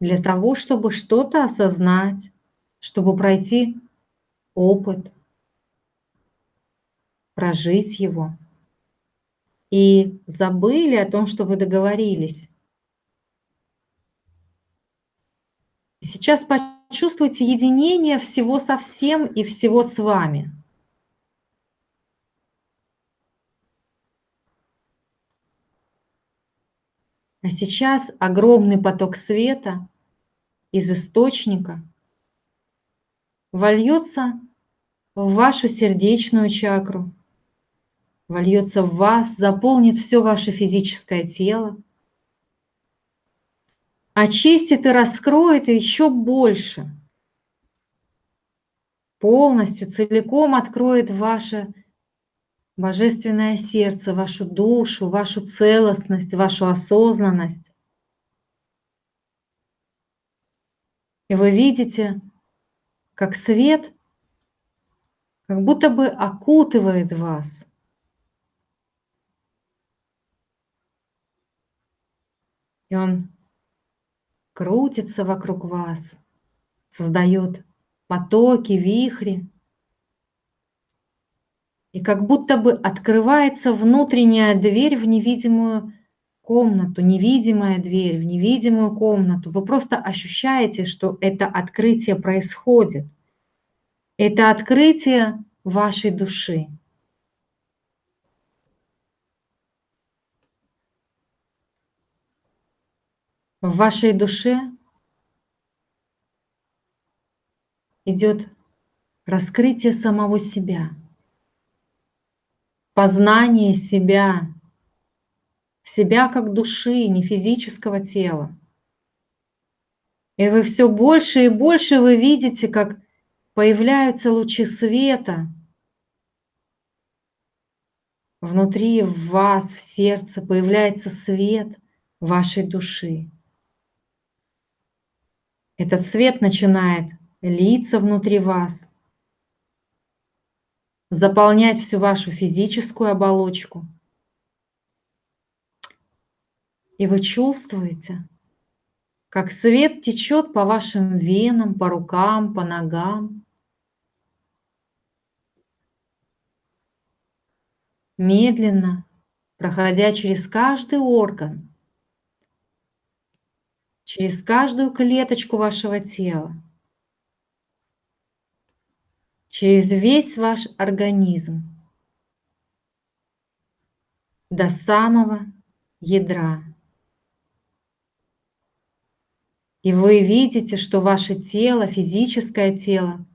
для того, чтобы что-то осознать, чтобы пройти опыт, прожить его. И забыли о том, что вы договорились. И сейчас почувствуйте единение всего со всем и всего с вами. А сейчас огромный поток света из источника вольется в вашу сердечную чакру, вольется в вас, заполнит все ваше физическое тело, очистит и раскроет еще больше, полностью, целиком откроет ваше божественное сердце, вашу душу, вашу целостность, вашу осознанность. И вы видите, как свет как будто бы окутывает вас. И он крутится вокруг вас, создает потоки, вихри и как будто бы открывается внутренняя дверь в невидимую комнату, невидимая дверь в невидимую комнату. Вы просто ощущаете, что это открытие происходит. Это открытие вашей души. В вашей душе идет раскрытие самого себя – познание себя, себя как души, не физического тела. И вы все больше и больше вы видите, как появляются лучи света внутри вас, в сердце, появляется свет вашей души. Этот свет начинает литься внутри вас, заполнять всю вашу физическую оболочку. И вы чувствуете, как свет течет по вашим венам, по рукам, по ногам. Медленно, проходя через каждый орган, через каждую клеточку вашего тела через весь ваш организм до самого ядра. И вы видите, что ваше тело, физическое тело,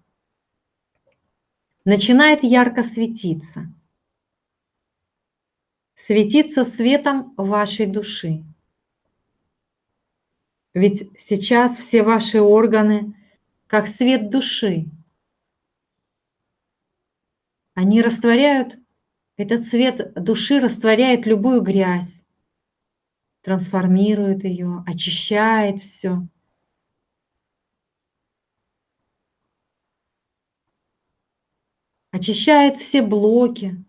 начинает ярко светиться. Светиться светом вашей души. Ведь сейчас все ваши органы как свет души – они растворяют, этот цвет души растворяет любую грязь, трансформирует ее, очищает все. Очищает все блоки,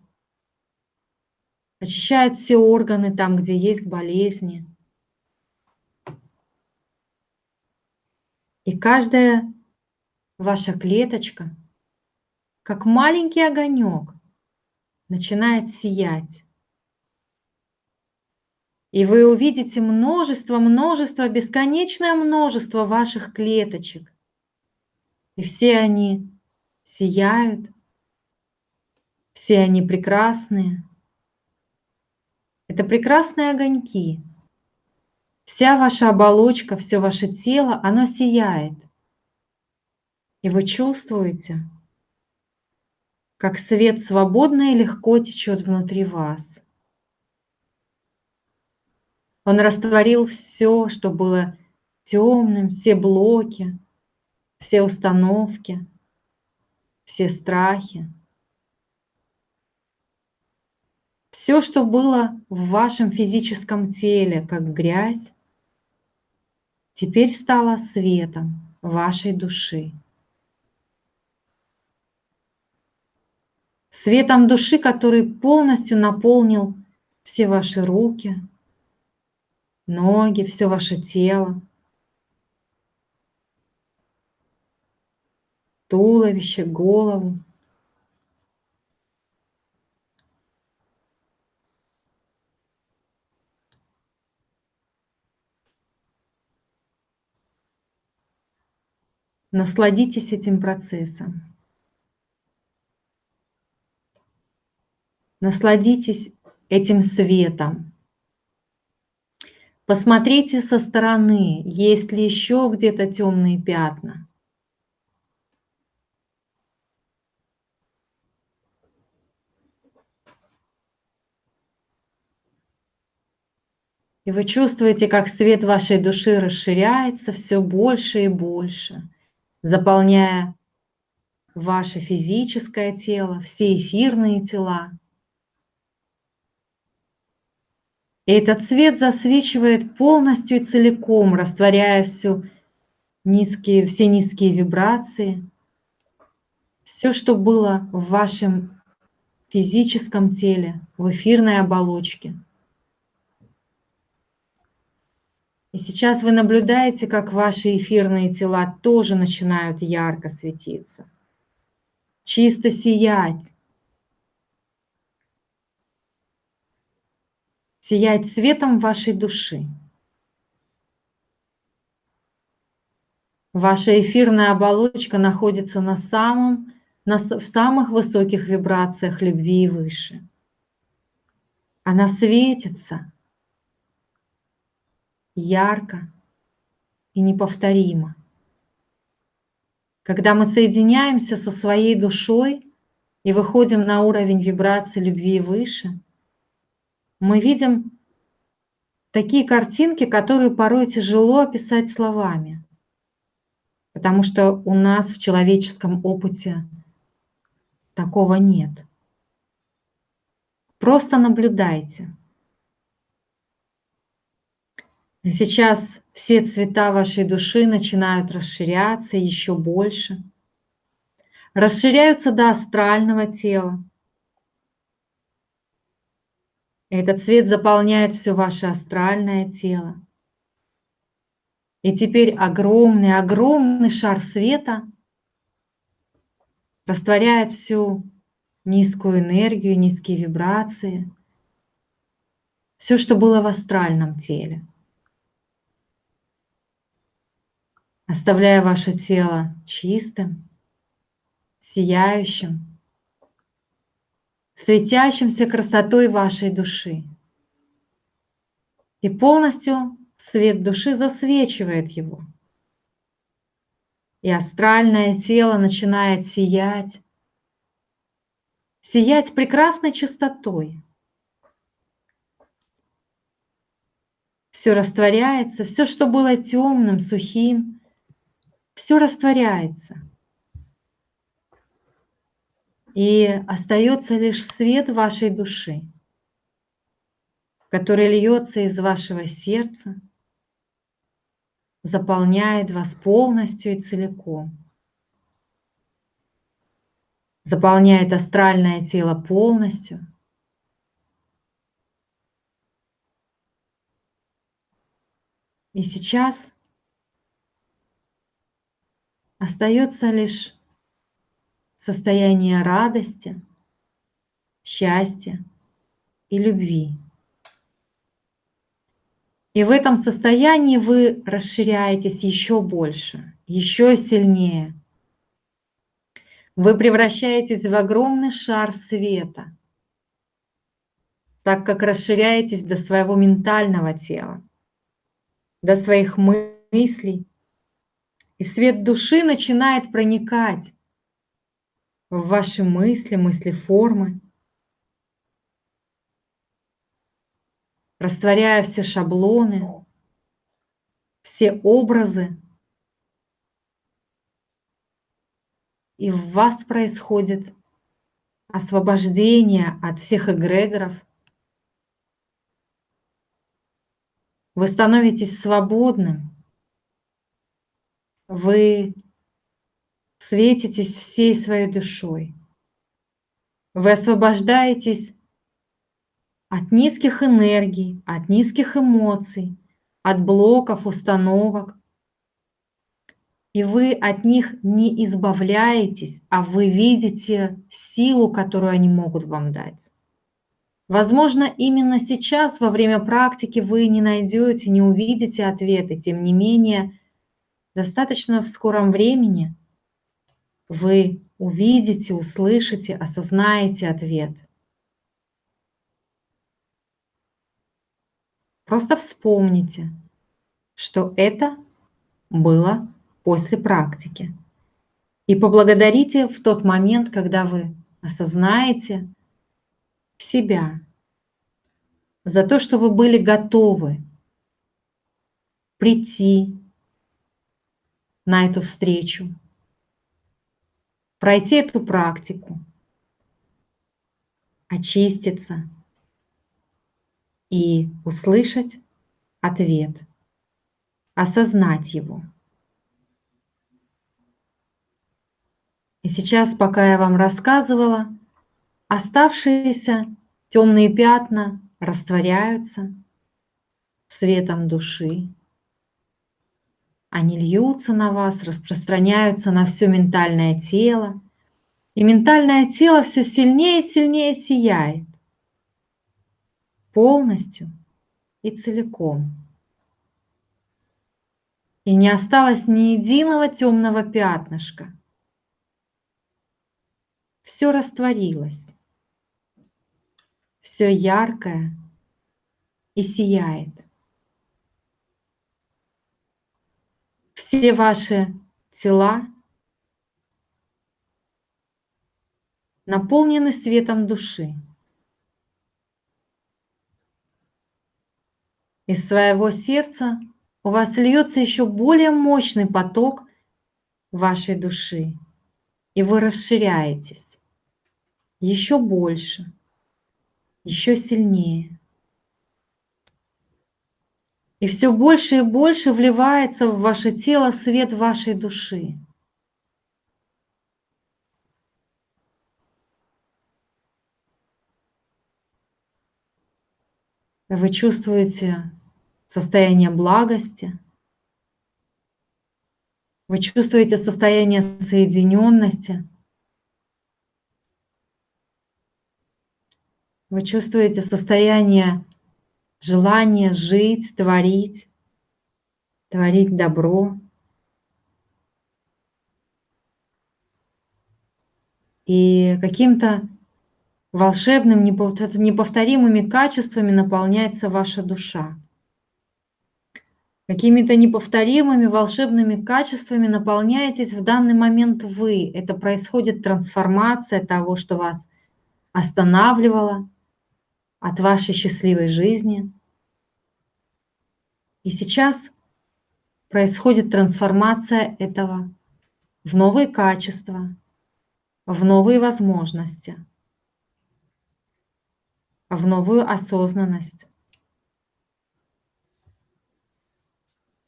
очищает все органы там, где есть болезни. И каждая ваша клеточка – как маленький огонек, начинает сиять. И вы увидите множество, множество, бесконечное множество ваших клеточек. И все они сияют, все они прекрасные. Это прекрасные огоньки. Вся ваша оболочка, все ваше тело, оно сияет. И вы чувствуете, как свет свободно и легко течет внутри вас. Он растворил все, что было темным, все блоки, все установки, все страхи. Все, что было в вашем физическом теле, как грязь, теперь стало светом вашей души. Светом души, который полностью наполнил все ваши руки, ноги, все ваше тело, туловище, голову. Насладитесь этим процессом. Насладитесь этим светом. Посмотрите со стороны, есть ли еще где-то темные пятна. И вы чувствуете, как свет вашей души расширяется все больше и больше, заполняя ваше физическое тело, все эфирные тела. И этот свет засвечивает полностью и целиком, растворяя всю низкие, все низкие вибрации, все, что было в вашем физическом теле, в эфирной оболочке. И сейчас вы наблюдаете, как ваши эфирные тела тоже начинают ярко светиться, чисто сиять, сиять светом вашей души. Ваша эфирная оболочка находится на самом, на, в самых высоких вибрациях любви и выше. Она светится ярко и неповторимо. Когда мы соединяемся со своей душой и выходим на уровень вибрации любви выше – мы видим такие картинки, которые порой тяжело описать словами, потому что у нас в человеческом опыте такого нет. Просто наблюдайте. Сейчас все цвета вашей души начинают расширяться еще больше. Расширяются до астрального тела, Этот свет заполняет все ваше астральное тело. И теперь огромный, огромный шар света растворяет всю низкую энергию, низкие вибрации, все, что было в астральном теле. Оставляя ваше тело чистым, сияющим, светящимся красотой вашей души. И полностью свет души засвечивает его. И астральное тело начинает сиять, сиять прекрасной чистотой. Все растворяется, все, что было темным, сухим, все растворяется – и остается лишь свет вашей души, который льется из вашего сердца, заполняет вас полностью и целиком. Заполняет астральное тело полностью. И сейчас остается лишь состояние радости, счастья и любви. И в этом состоянии вы расширяетесь еще больше, еще сильнее. Вы превращаетесь в огромный шар света, так как расширяетесь до своего ментального тела, до своих мыслей. И свет души начинает проникать в ваши мысли, мысли формы, растворяя все шаблоны, все образы. И в вас происходит освобождение от всех эгрегоров. Вы становитесь свободным. Вы светитесь всей своей душой. Вы освобождаетесь от низких энергий, от низких эмоций, от блоков, установок. И вы от них не избавляетесь, а вы видите силу, которую они могут вам дать. Возможно, именно сейчас, во время практики, вы не найдете, не увидите ответы. Тем не менее, достаточно в скором времени – вы увидите, услышите, осознаете ответ. Просто вспомните, что это было после практики. И поблагодарите в тот момент, когда вы осознаете себя за то, что вы были готовы прийти на эту встречу, пройти эту практику, очиститься. И услышать ответ, осознать его. И сейчас, пока я вам рассказывала, оставшиеся темные пятна растворяются светом души, они льются на вас, распространяются на все ментальное тело. И ментальное тело все сильнее и сильнее сияет. Полностью и целиком. И не осталось ни единого темного пятнышка. Все растворилось. Все яркое и сияет. Все ваши тела наполнены светом души. Из своего сердца у вас льется еще более мощный поток вашей души, и вы расширяетесь еще больше, еще сильнее. И все больше и больше вливается в ваше тело свет вашей души. Вы чувствуете состояние благости, вы чувствуете состояние соединенности, вы чувствуете состояние желание жить, творить, творить добро. И каким-то волшебным, неповторимыми качествами наполняется ваша душа. Какими-то неповторимыми волшебными качествами наполняетесь в данный момент вы. Это происходит трансформация того, что вас останавливало, от вашей счастливой жизни. И сейчас происходит трансформация этого в новые качества, в новые возможности, в новую осознанность.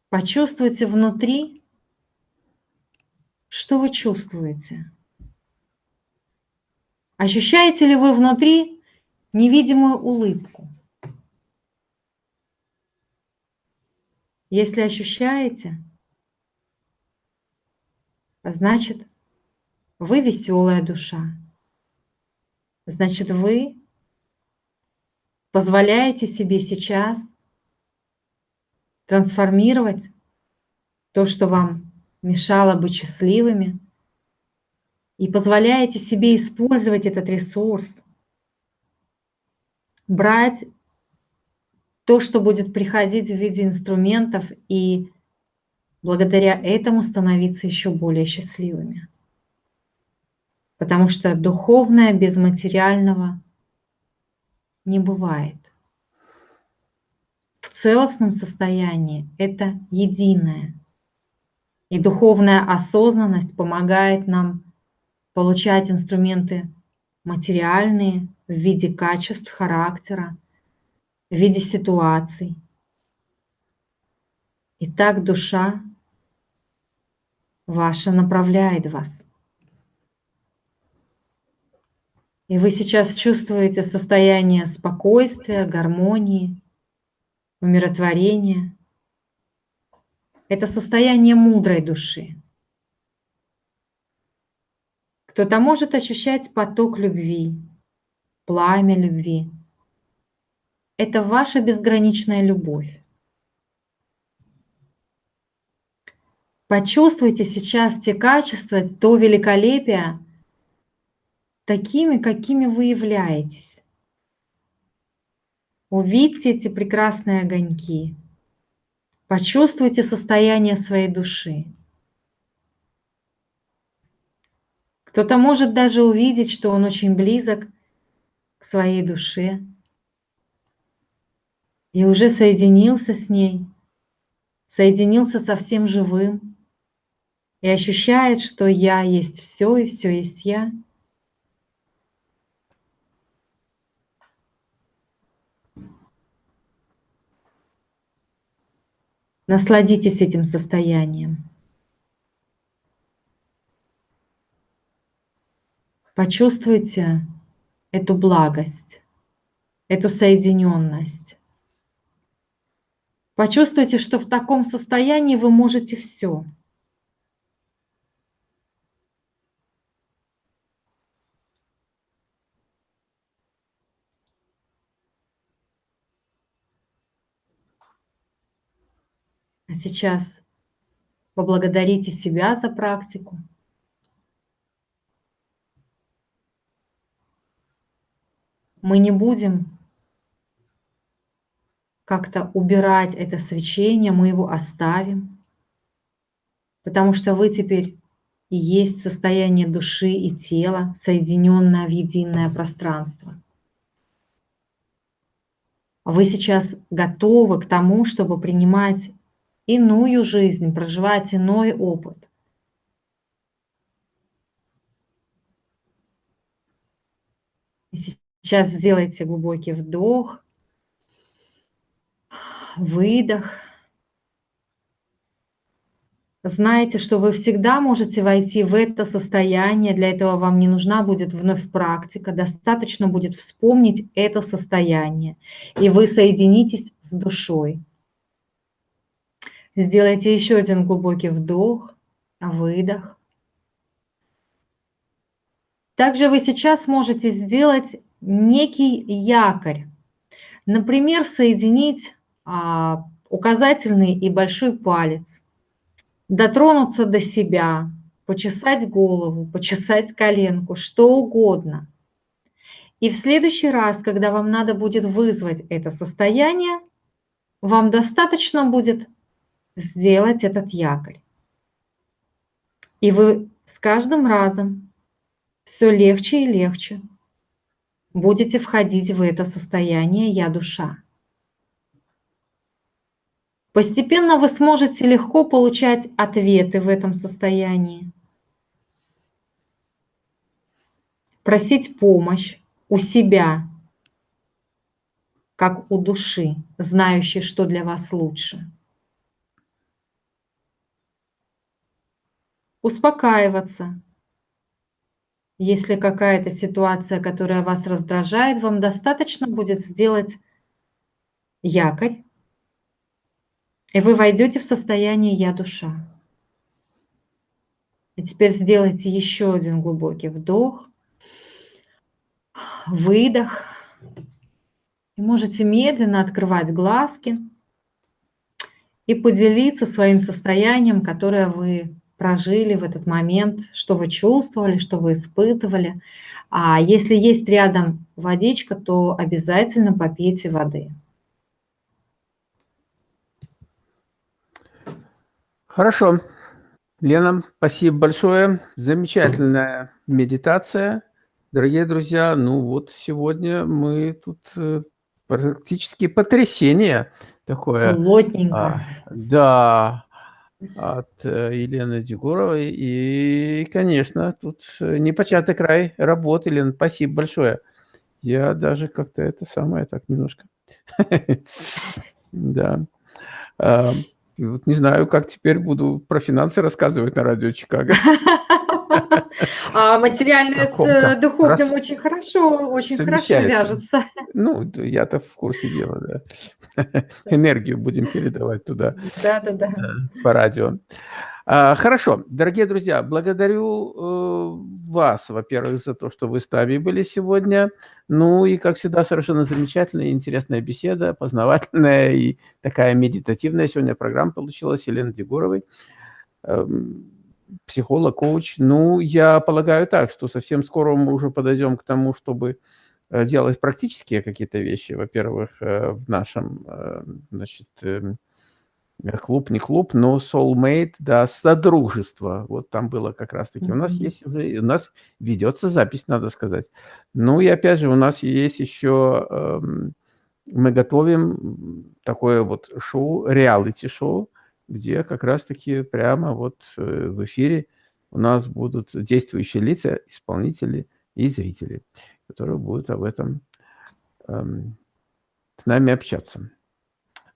Почувствуйте внутри, что вы чувствуете. Ощущаете ли вы внутри невидимую улыбку. Если ощущаете, значит, вы веселая душа. значит, вы позволяете себе сейчас трансформировать то, что вам мешало быть счастливыми, и позволяете себе использовать этот ресурс, брать то, что будет приходить в виде инструментов, и благодаря этому становиться еще более счастливыми. Потому что духовное без материального не бывает. В целостном состоянии это единое. И духовная осознанность помогает нам получать инструменты материальные в виде качеств характера, в виде ситуаций. И так душа ваша направляет вас. И вы сейчас чувствуете состояние спокойствия, гармонии, умиротворения. Это состояние мудрой души. Кто-то может ощущать поток любви, пламя любви. Это ваша безграничная любовь. Почувствуйте сейчас те качества, то великолепие, такими, какими вы являетесь. Увидьте эти прекрасные огоньки. Почувствуйте состояние своей души. Кто-то может даже увидеть, что он очень близок к своей душе и уже соединился с ней, соединился со всем живым и ощущает, что я есть все и все есть я – Насладитесь этим состоянием. Почувствуйте эту благость, эту соединенность. Почувствуйте, что в таком состоянии вы можете все. сейчас поблагодарите себя за практику. Мы не будем как-то убирать это свечение, мы его оставим, потому что вы теперь и есть состояние души и тела, соединенное в единое пространство. Вы сейчас готовы к тому, чтобы принимать иную жизнь, проживать иной опыт. И сейчас сделайте глубокий вдох, выдох. Знаете, что вы всегда можете войти в это состояние, для этого вам не нужна будет вновь практика, достаточно будет вспомнить это состояние, и вы соединитесь с душой. Сделайте еще один глубокий вдох, выдох. Также вы сейчас можете сделать некий якорь. Например, соединить а, указательный и большой палец, дотронуться до себя, почесать голову, почесать коленку, что угодно. И в следующий раз, когда вам надо будет вызвать это состояние, вам достаточно будет сделать этот якорь. И вы с каждым разом все легче и легче будете входить в это состояние «я душа». Постепенно вы сможете легко получать ответы в этом состоянии, просить помощь у себя, как у души, знающей, что для вас лучше. успокаиваться. Если какая-то ситуация, которая вас раздражает, вам достаточно будет сделать якорь, и вы войдете в состояние «я душа». И теперь сделайте еще один глубокий вдох, выдох. И можете медленно открывать глазки и поделиться своим состоянием, которое вы прожили в этот момент, что вы чувствовали, что вы испытывали. А если есть рядом водичка, то обязательно попейте воды. Хорошо. Лена, спасибо большое. Замечательная медитация. Дорогие друзья, ну вот сегодня мы тут э, практически потрясение такое. Плотненько. А, да, от э, Елены Дегоровой. И, конечно, тут непочатый край работы, Лена, спасибо большое. Я даже как-то это самое так немножко. [LAUGHS] Да. Вот не знаю, как теперь буду про финансы рассказывать на радио Чикаго. [LAUGHS] А материальное с духовным очень хорошо, очень хорошо вяжется. Ну, я-то в курсе дела, да. Энергию будем передавать туда. Да-да-да. По радио. А, хорошо, дорогие друзья, благодарю э, вас, во-первых, за то, что вы с нами были сегодня. Ну и, как всегда, совершенно замечательная и интересная беседа, познавательная и такая медитативная сегодня программа получилась Елены Дегоровой. Психолог, коуч. Ну, я полагаю так, что совсем скоро мы уже подойдем к тому, чтобы э, делать практические какие-то вещи. Во-первых, э, в нашем, э, значит, эм, клуб, не клуб, но soulmate, да, содружество. Вот там было как раз-таки. Mm -hmm. У нас есть уже, у нас ведется запись, надо сказать. Ну и опять же, у нас есть еще, эм, мы готовим такое вот шоу, реалити-шоу, где как раз-таки прямо вот э, в эфире у нас будут действующие лица, исполнители и зрители, которые будут об этом эм, с нами общаться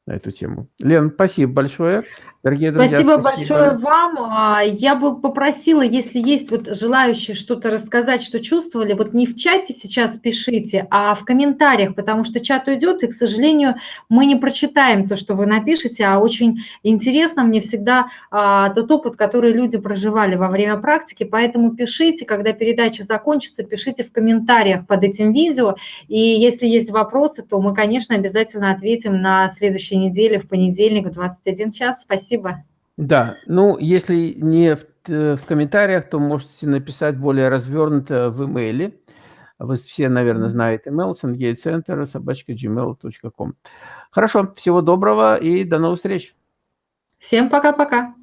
на эту тему. Лен, спасибо большое. Дорогие друзья, спасибо, спасибо большое вам. А, я бы попросила, если есть вот желающие что-то рассказать, что чувствовали, вот не в чате сейчас пишите, а в комментариях, потому что чат уйдет, и, к сожалению, мы не прочитаем то, что вы напишете, а очень интересно мне всегда а, тот опыт, который люди проживали во время практики, поэтому пишите, когда передача закончится, пишите в комментариях под этим видео, и если есть вопросы, то мы, конечно, обязательно ответим на следующей неделе, в понедельник в 21 час. Спасибо. Да, ну, если не в, э, в комментариях, то можете написать более развернуто в имейле. Вы все, наверное, знаете email sandgatecenter собачка gmail.com. Хорошо, всего доброго и до новых встреч. Всем пока-пока.